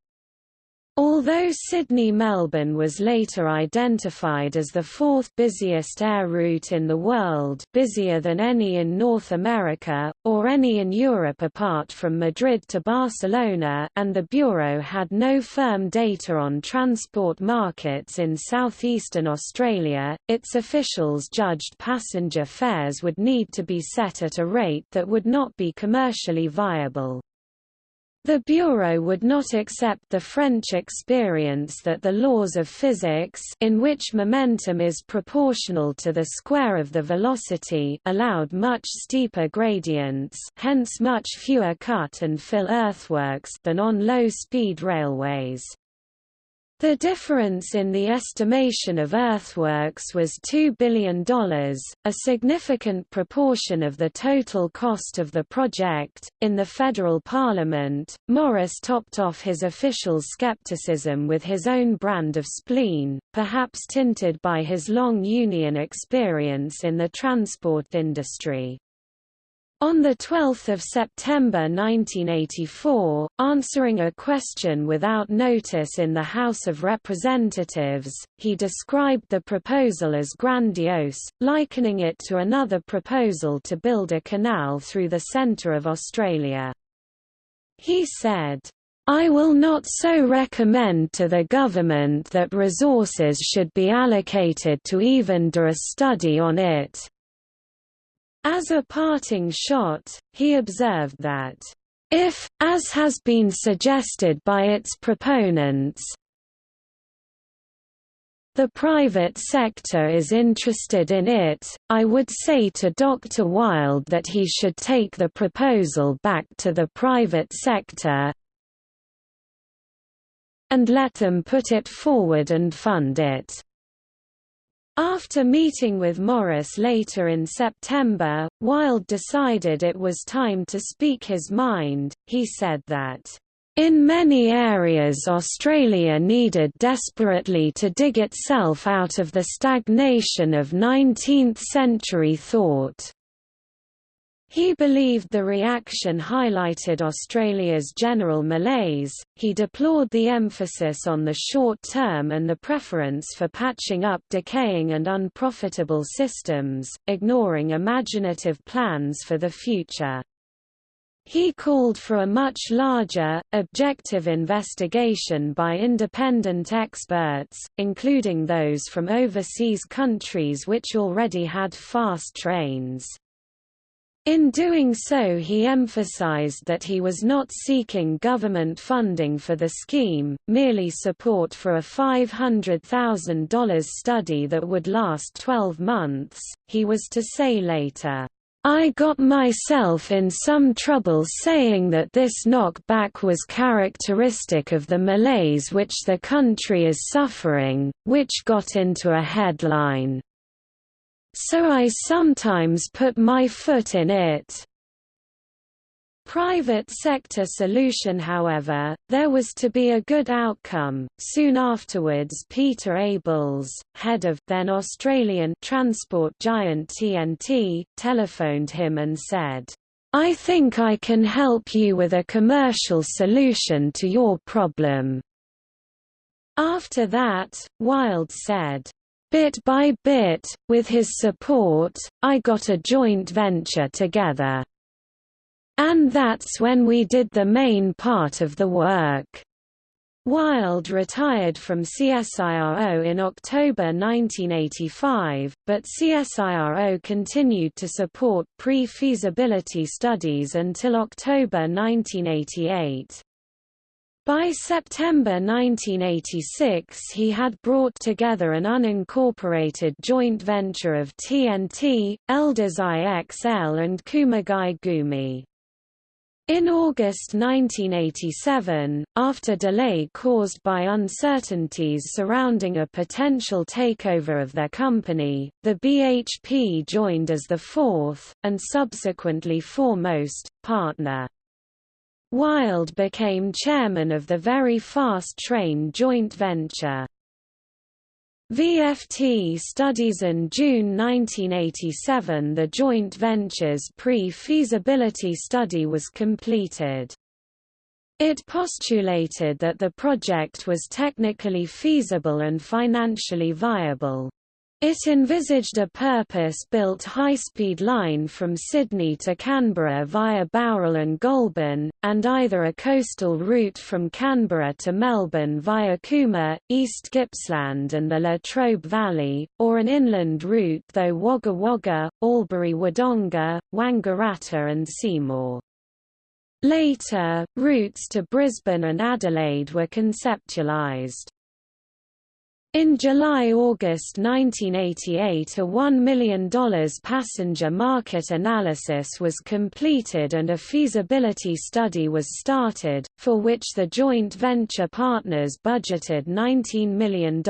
Although Sydney-Melbourne was later identified as the fourth busiest air route in the world busier than any in North America, or any in Europe apart from Madrid to Barcelona and the Bureau had no firm data on transport markets in southeastern Australia, its officials judged passenger fares would need to be set at a rate that would not be commercially viable. The Bureau would not accept the French experience that the laws of physics in which momentum is proportional to the square of the velocity allowed much steeper gradients hence much fewer cut and fill earthworks than on low-speed railways. The difference in the estimation of earthworks was $2 billion, a significant proportion of the total cost of the project. In the federal parliament, Morris topped off his official skepticism with his own brand of spleen, perhaps tinted by his long union experience in the transport industry. On 12 September 1984, answering a question without notice in the House of Representatives, he described the proposal as grandiose, likening it to another proposal to build a canal through the centre of Australia. He said, I will not so recommend to the government that resources should be allocated to even do a study on it, as a parting shot, he observed that, if, as has been suggested by its proponents, the private sector is interested in it, I would say to Dr. Wild that he should take the proposal back to the private sector and let them put it forward and fund it. After meeting with Morris later in September, Wild decided it was time to speak his mind. He said that, in many areas Australia needed desperately to dig itself out of the stagnation of 19th-century thought. He believed the reaction highlighted Australia's general malaise, he deplored the emphasis on the short term and the preference for patching up decaying and unprofitable systems, ignoring imaginative plans for the future. He called for a much larger, objective investigation by independent experts, including those from overseas countries which already had fast trains. In doing so he emphasized that he was not seeking government funding for the scheme, merely support for a $500,000 study that would last 12 months. He was to say later, I got myself in some trouble saying that this knockback was characteristic of the malaise which the country is suffering, which got into a headline. So I sometimes put my foot in it. Private sector solution however, there was to be a good outcome. Soon afterwards Peter Abeles, head of then Australian transport giant TNT, telephoned him and said, I think I can help you with a commercial solution to your problem. After that, Wild said, Bit by bit, with his support, I got a joint venture together. And that's when we did the main part of the work. Wild retired from CSIRO in October 1985, but CSIRO continued to support pre-feasibility studies until October 1988. By September 1986 he had brought together an unincorporated joint venture of TNT, Elders IXL and Kumagai Gumi. In August 1987, after delay caused by uncertainties surrounding a potential takeover of their company, the BHP joined as the fourth, and subsequently foremost, partner. Wild became chairman of the Very Fast Train joint venture. VFT studies in June 1987 the joint venture's pre-feasibility study was completed. It postulated that the project was technically feasible and financially viable. It envisaged a purpose-built high-speed line from Sydney to Canberra via Bowral and Goulburn, and either a coastal route from Canberra to Melbourne via Cooma, East Gippsland and the Latrobe Valley, or an inland route through Wagga Wagga, Albury Wodonga, Wangaratta and Seymour. Later, routes to Brisbane and Adelaide were conceptualised. In July–August 1988 a $1 million passenger market analysis was completed and a feasibility study was started, for which the joint venture partners budgeted $19 million.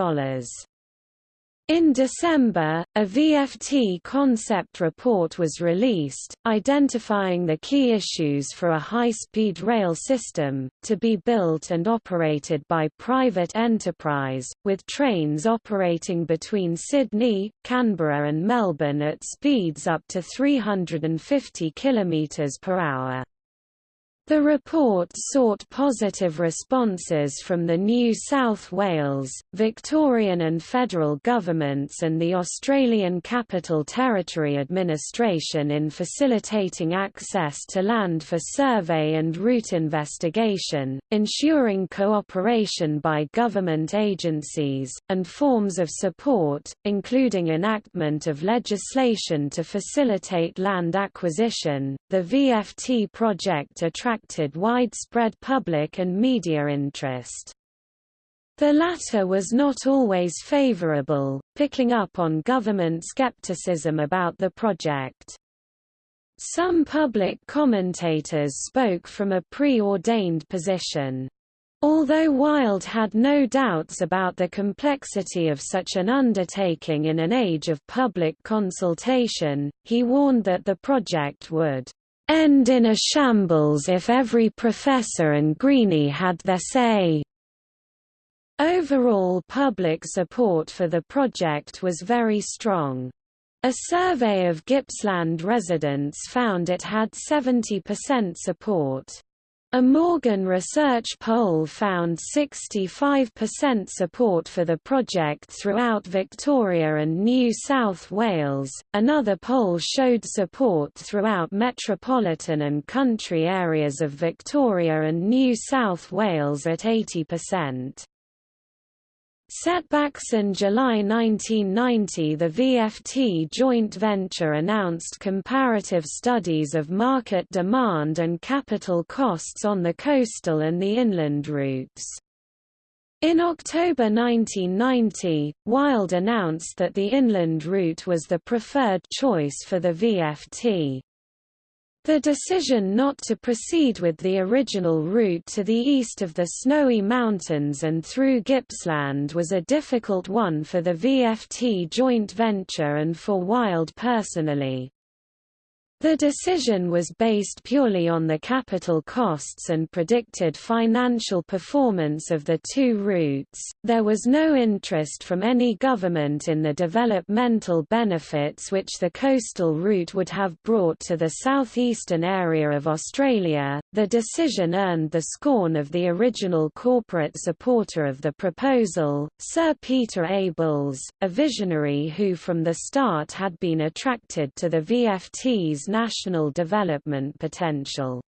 In December, a VFT concept report was released, identifying the key issues for a high-speed rail system, to be built and operated by private enterprise, with trains operating between Sydney, Canberra and Melbourne at speeds up to 350 km per hour. The report sought positive responses from the New South Wales, Victorian and federal governments and the Australian Capital Territory Administration in facilitating access to land for survey and route investigation, ensuring cooperation by government agencies, and forms of support, including enactment of legislation to facilitate land acquisition. The VFT project attracted attracted widespread public and media interest. The latter was not always favorable, picking up on government skepticism about the project. Some public commentators spoke from a preordained position. Although Wild had no doubts about the complexity of such an undertaking in an age of public consultation, he warned that the project would end in a shambles if every professor and greenie had their say. Overall public support for the project was very strong. A survey of Gippsland residents found it had 70% support. A Morgan Research poll found 65% support for the project throughout Victoria and New South Wales. Another poll showed support throughout metropolitan and country areas of Victoria and New South Wales at 80%. Setbacks in July 1990 the VFT joint venture announced comparative studies of market demand and capital costs on the coastal and the inland routes. In October 1990, Wild announced that the inland route was the preferred choice for the VFT. The decision not to proceed with the original route to the east of the Snowy Mountains and through Gippsland was a difficult one for the VFT joint venture and for Wild personally. The decision was based purely on the capital costs and predicted financial performance of the two routes. There was no interest from any government in the developmental benefits which the coastal route would have brought to the southeastern area of Australia. The decision earned the scorn of the original corporate supporter of the proposal, Sir Peter Abeles, a visionary who from the start had been attracted to the VFT's national development potential.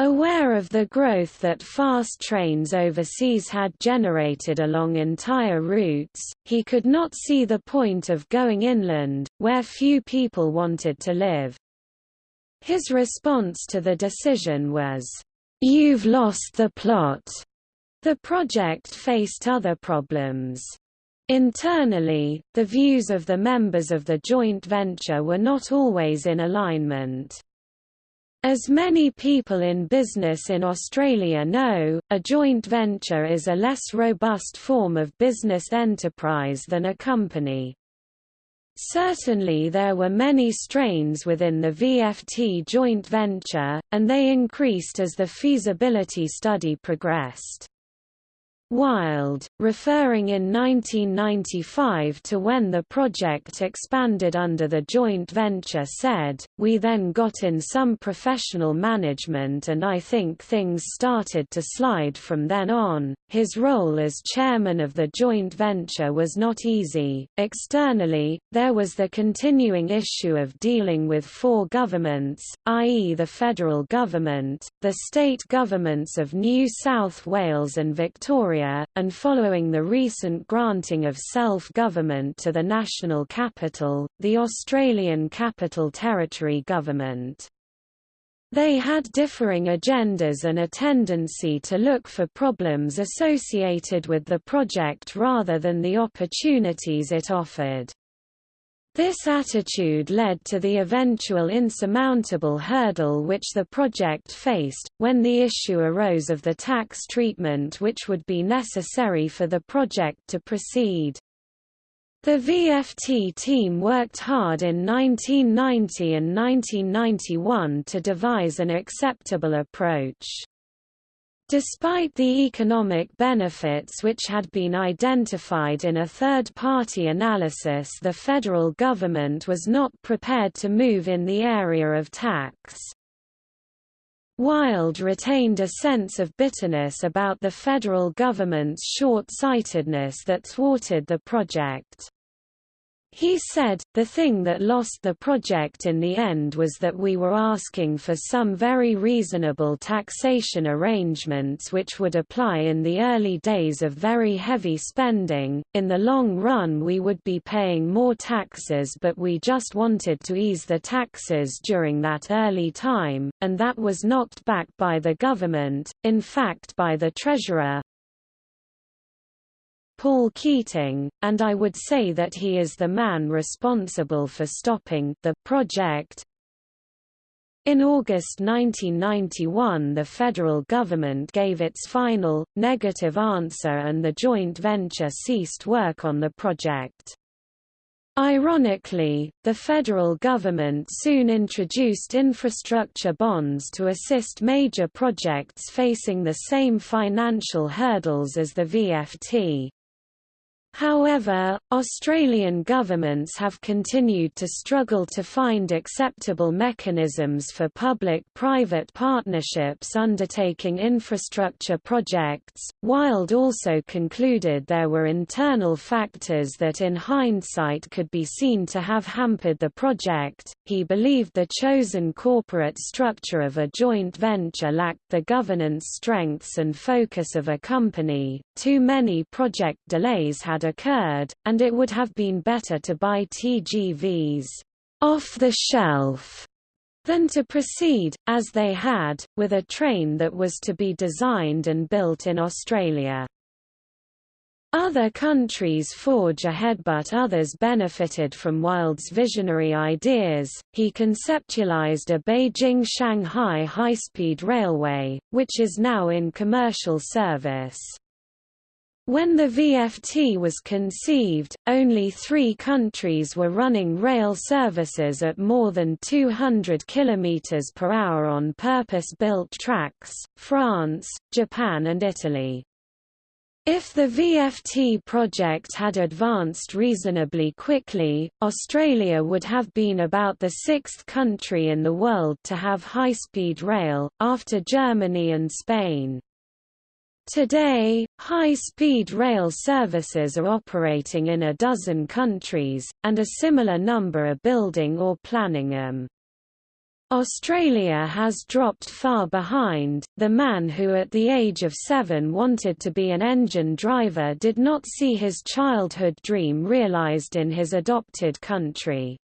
Aware of the growth that fast trains overseas had generated along entire routes, he could not see the point of going inland, where few people wanted to live. His response to the decision was, "'You've lost the plot'". The project faced other problems. Internally, the views of the members of the joint venture were not always in alignment. As many people in business in Australia know, a joint venture is a less robust form of business enterprise than a company. Certainly there were many strains within the VFT joint venture, and they increased as the feasibility study progressed. Wild, referring in 1995 to when the project expanded under the joint venture said, we then got in some professional management and I think things started to slide from then on. His role as chairman of the joint venture was not easy. Externally, there was the continuing issue of dealing with four governments, i.e. the federal government, the state governments of New South Wales and Victoria and following the recent granting of self-government to the national capital, the Australian Capital Territory government. They had differing agendas and a tendency to look for problems associated with the project rather than the opportunities it offered. This attitude led to the eventual insurmountable hurdle which the project faced, when the issue arose of the tax treatment which would be necessary for the project to proceed. The VFT team worked hard in 1990 and 1991 to devise an acceptable approach. Despite the economic benefits which had been identified in a third-party analysis the federal government was not prepared to move in the area of tax. Wild retained a sense of bitterness about the federal government's short-sightedness that thwarted the project. He said, the thing that lost the project in the end was that we were asking for some very reasonable taxation arrangements which would apply in the early days of very heavy spending, in the long run we would be paying more taxes but we just wanted to ease the taxes during that early time, and that was knocked back by the government, in fact by the treasurer, Paul Keating, and I would say that he is the man responsible for stopping the project. In August 1991 the federal government gave its final, negative answer and the joint venture ceased work on the project. Ironically, the federal government soon introduced infrastructure bonds to assist major projects facing the same financial hurdles as the VFT. However, Australian governments have continued to struggle to find acceptable mechanisms for public-private partnerships undertaking infrastructure projects. Wild also concluded there were internal factors that in hindsight could be seen to have hampered the project. He believed the chosen corporate structure of a joint venture lacked the governance strengths and focus of a company. Too many project delays had occurred, and it would have been better to buy TGVs off the shelf than to proceed, as they had, with a train that was to be designed and built in Australia. Other countries forge ahead but others benefited from Wild's visionary ideas. He conceptualized a Beijing-Shanghai high-speed railway, which is now in commercial service. When the VFT was conceived, only three countries were running rail services at more than 200 km per hour on purpose-built tracks, France, Japan and Italy. If the VFT project had advanced reasonably quickly, Australia would have been about the sixth country in the world to have high-speed rail, after Germany and Spain. Today, high-speed rail services are operating in a dozen countries, and a similar number are building or planning them. Australia has dropped far behind. The man who at the age of seven wanted to be an engine driver did not see his childhood dream realised in his adopted country.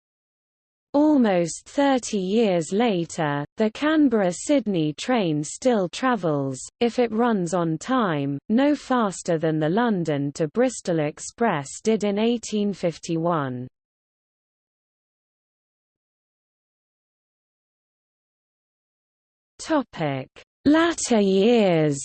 Almost 30 years later, the Canberra-Sydney train still travels, if it runs on time, no faster than the London to Bristol Express did in 1851. Latter years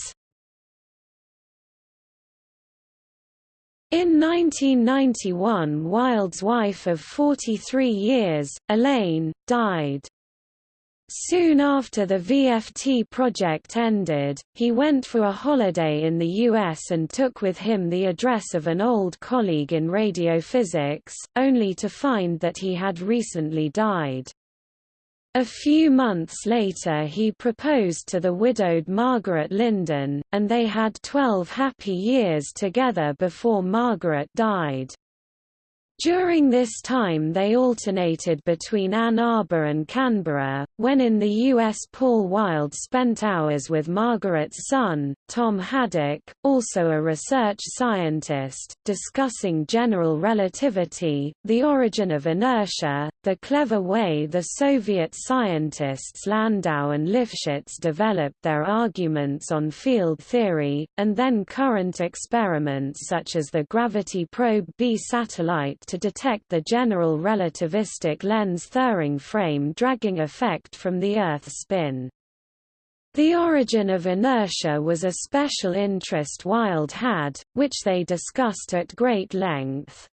In 1991 Wild's wife of 43 years, Elaine, died. Soon after the VFT project ended, he went for a holiday in the US and took with him the address of an old colleague in radiophysics, only to find that he had recently died. A few months later he proposed to the widowed Margaret Linden, and they had twelve happy years together before Margaret died. During this time they alternated between Ann Arbor and Canberra. When in the U.S. Paul Wild spent hours with Margaret's son, Tom Haddock, also a research scientist, discussing general relativity, the origin of inertia, the clever way the Soviet scientists Landau and Lifshitz developed their arguments on field theory, and then current experiments such as the Gravity Probe B satellite to detect the general relativistic Lense-Thirring frame dragging effect from the Earth's spin. The origin of inertia was a special interest Wild had, which they discussed at great length.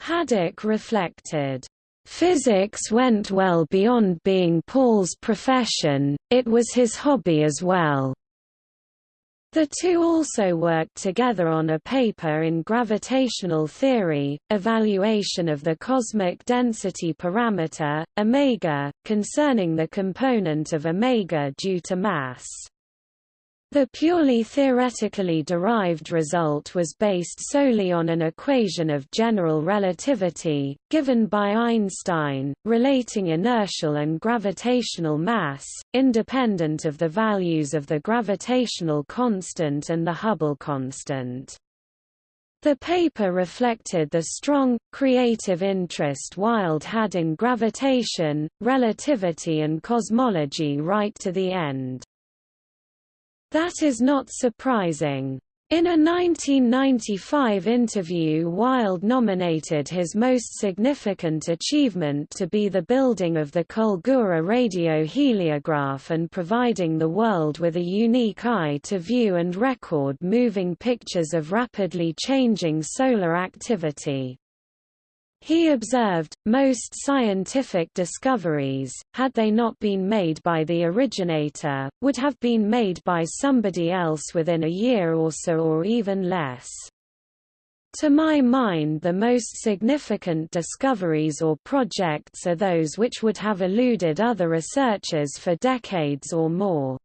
Haddock reflected, Physics went well beyond being Paul's profession, it was his hobby as well. The two also worked together on a paper in gravitational theory, evaluation of the cosmic density parameter, omega, concerning the component of omega due to mass. The purely theoretically derived result was based solely on an equation of general relativity, given by Einstein, relating inertial and gravitational mass, independent of the values of the gravitational constant and the Hubble constant. The paper reflected the strong, creative interest Wild had in gravitation, relativity and cosmology right to the end. That is not surprising. In a 1995 interview Wild nominated his most significant achievement to be the building of the Culgoora radio heliograph and providing the world with a unique eye to view and record moving pictures of rapidly changing solar activity. He observed, most scientific discoveries, had they not been made by the originator, would have been made by somebody else within a year or so or even less. To my mind the most significant discoveries or projects are those which would have eluded other researchers for decades or more.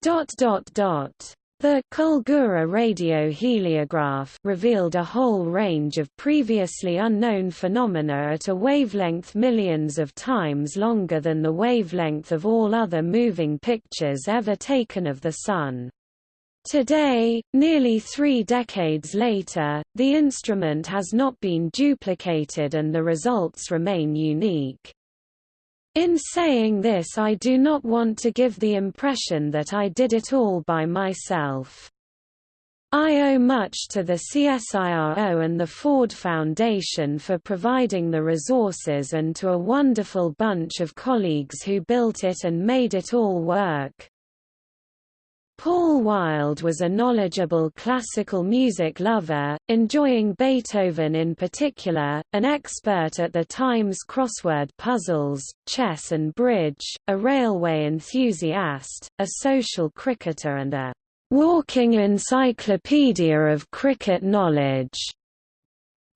Dot dot dot. The Culgoora radio heliograph revealed a whole range of previously unknown phenomena at a wavelength millions of times longer than the wavelength of all other moving pictures ever taken of the Sun. Today, nearly three decades later, the instrument has not been duplicated and the results remain unique. In saying this I do not want to give the impression that I did it all by myself. I owe much to the CSIRO and the Ford Foundation for providing the resources and to a wonderful bunch of colleagues who built it and made it all work. Paul Wild was a knowledgeable classical music lover, enjoying Beethoven in particular, an expert at the time's crossword puzzles, chess and bridge, a railway enthusiast, a social cricketer and a walking encyclopedia of cricket knowledge.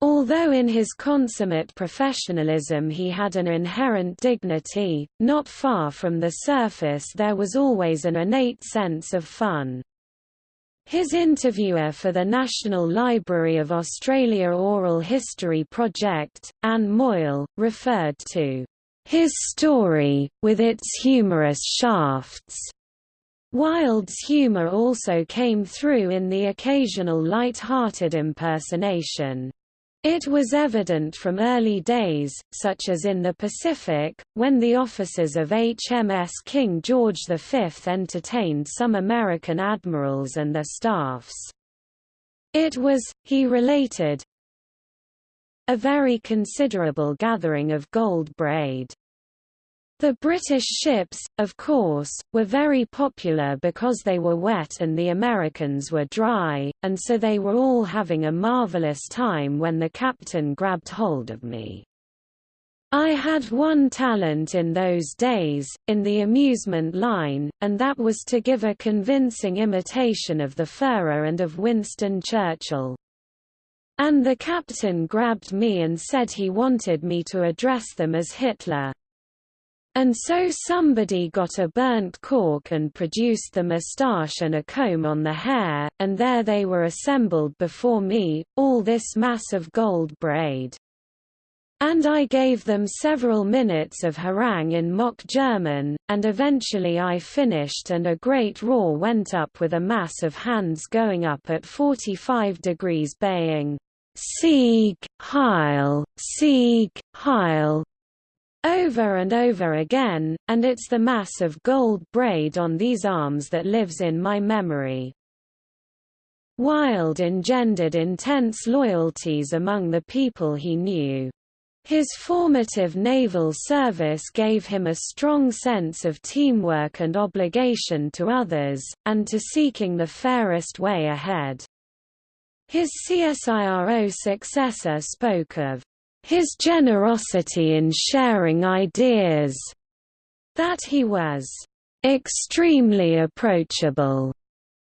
Although in his consummate professionalism he had an inherent dignity, not far from the surface there was always an innate sense of fun. His interviewer for the National Library of Australia Oral History Project, Anne Moyle, referred to his story, with its humorous shafts. Wild's humor also came through in the occasional light-hearted impersonation. It was evident from early days, such as in the Pacific, when the officers of HMS King George V entertained some American admirals and their staffs. It was, he related, a very considerable gathering of gold braid. The British ships, of course, were very popular because they were wet and the Americans were dry, and so they were all having a marvelous time when the captain grabbed hold of me. I had one talent in those days, in the amusement line, and that was to give a convincing imitation of the Führer and of Winston Churchill. And the captain grabbed me and said he wanted me to address them as Hitler. And so somebody got a burnt cork and produced the moustache and a comb on the hair, and there they were assembled before me, all this mass of gold braid. And I gave them several minutes of harangue in mock German, and eventually I finished and a great roar went up with a mass of hands going up at 45 degrees baying, Sieg, Heil, Sieg, Heil, over and over again, and it's the mass of gold braid on these arms that lives in my memory. Wild engendered intense loyalties among the people he knew. His formative naval service gave him a strong sense of teamwork and obligation to others, and to seeking the fairest way ahead. His CSIRO successor spoke of his generosity in sharing ideas, that he was extremely approachable,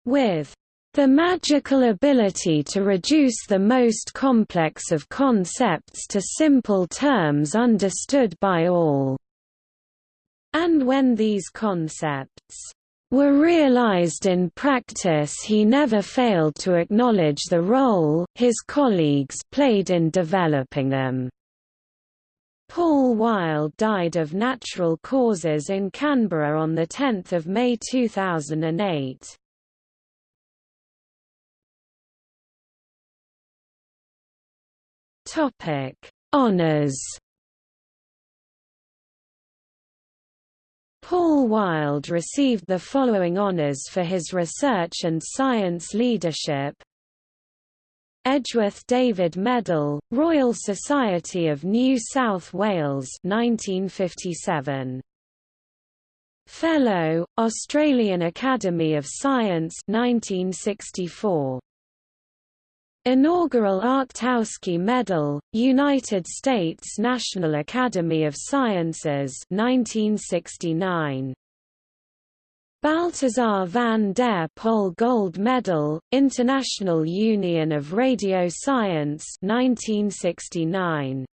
with the magical ability to reduce the most complex of concepts to simple terms understood by all. And when these concepts were realized in practice he never failed to acknowledge the role his colleagues played in developing them. Paul Wild died of natural causes in Canberra on 10 May 2008. Honours Paul Wild received the following honours for his research and science leadership Edgeworth David Medal, Royal Society of New South Wales 1957. Fellow, Australian Academy of Science 1964. Inaugural Arctowski Medal, United States National Academy of Sciences 1969. Balthasar van der Pol Gold Medal, International Union of Radio Science 1969.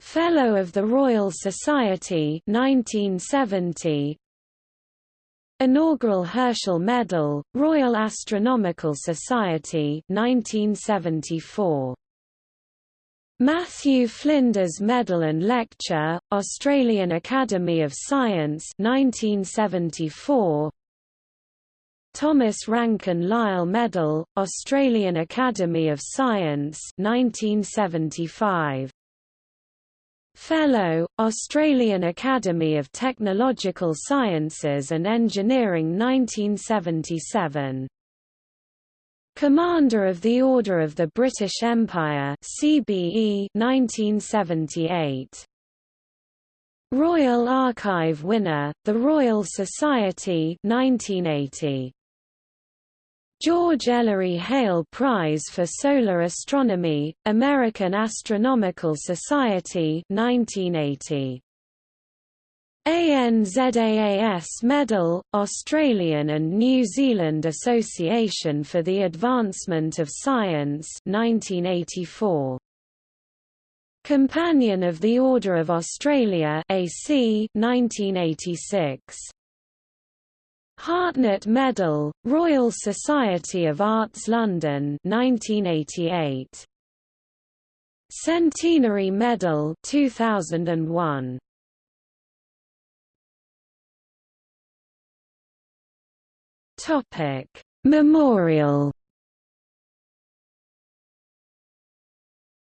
Fellow of the Royal Society 1970, Inaugural Herschel Medal, Royal Astronomical Society 1974. Matthew Flinders Medal and Lecture, Australian Academy of Science 1974. Thomas Ranken Lyle Medal, Australian Academy of Science 1975. Fellow, Australian Academy of Technological Sciences and Engineering 1977. Commander of the Order of the British Empire CBE 1978. Royal Archive winner, the Royal Society 1980. George Ellery Hale Prize for Solar Astronomy, American Astronomical Society 1980. ANZAAS Medal, Australian and New Zealand Association for the Advancement of Science 1984. Companion of the Order of Australia AC 1986. Hartnett Medal, Royal Society of Arts London 1988. Centenary Medal 2001. Topic: Memorial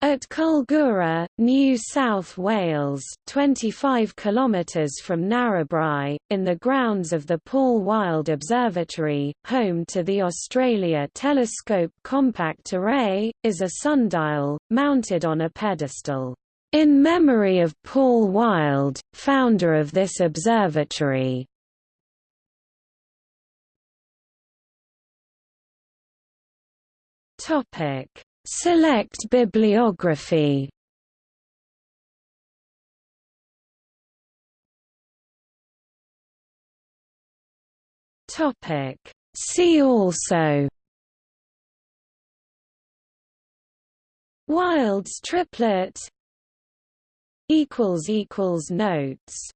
At Culgoora, New South Wales 25 km from Narrabri, in the grounds of the Paul Wild Observatory, home to the Australia Telescope Compact Array, is a sundial, mounted on a pedestal. In memory of Paul Wild, founder of this observatory. Topic Select bibliography. Topic. See also. Wild's triplet. Equals equals notes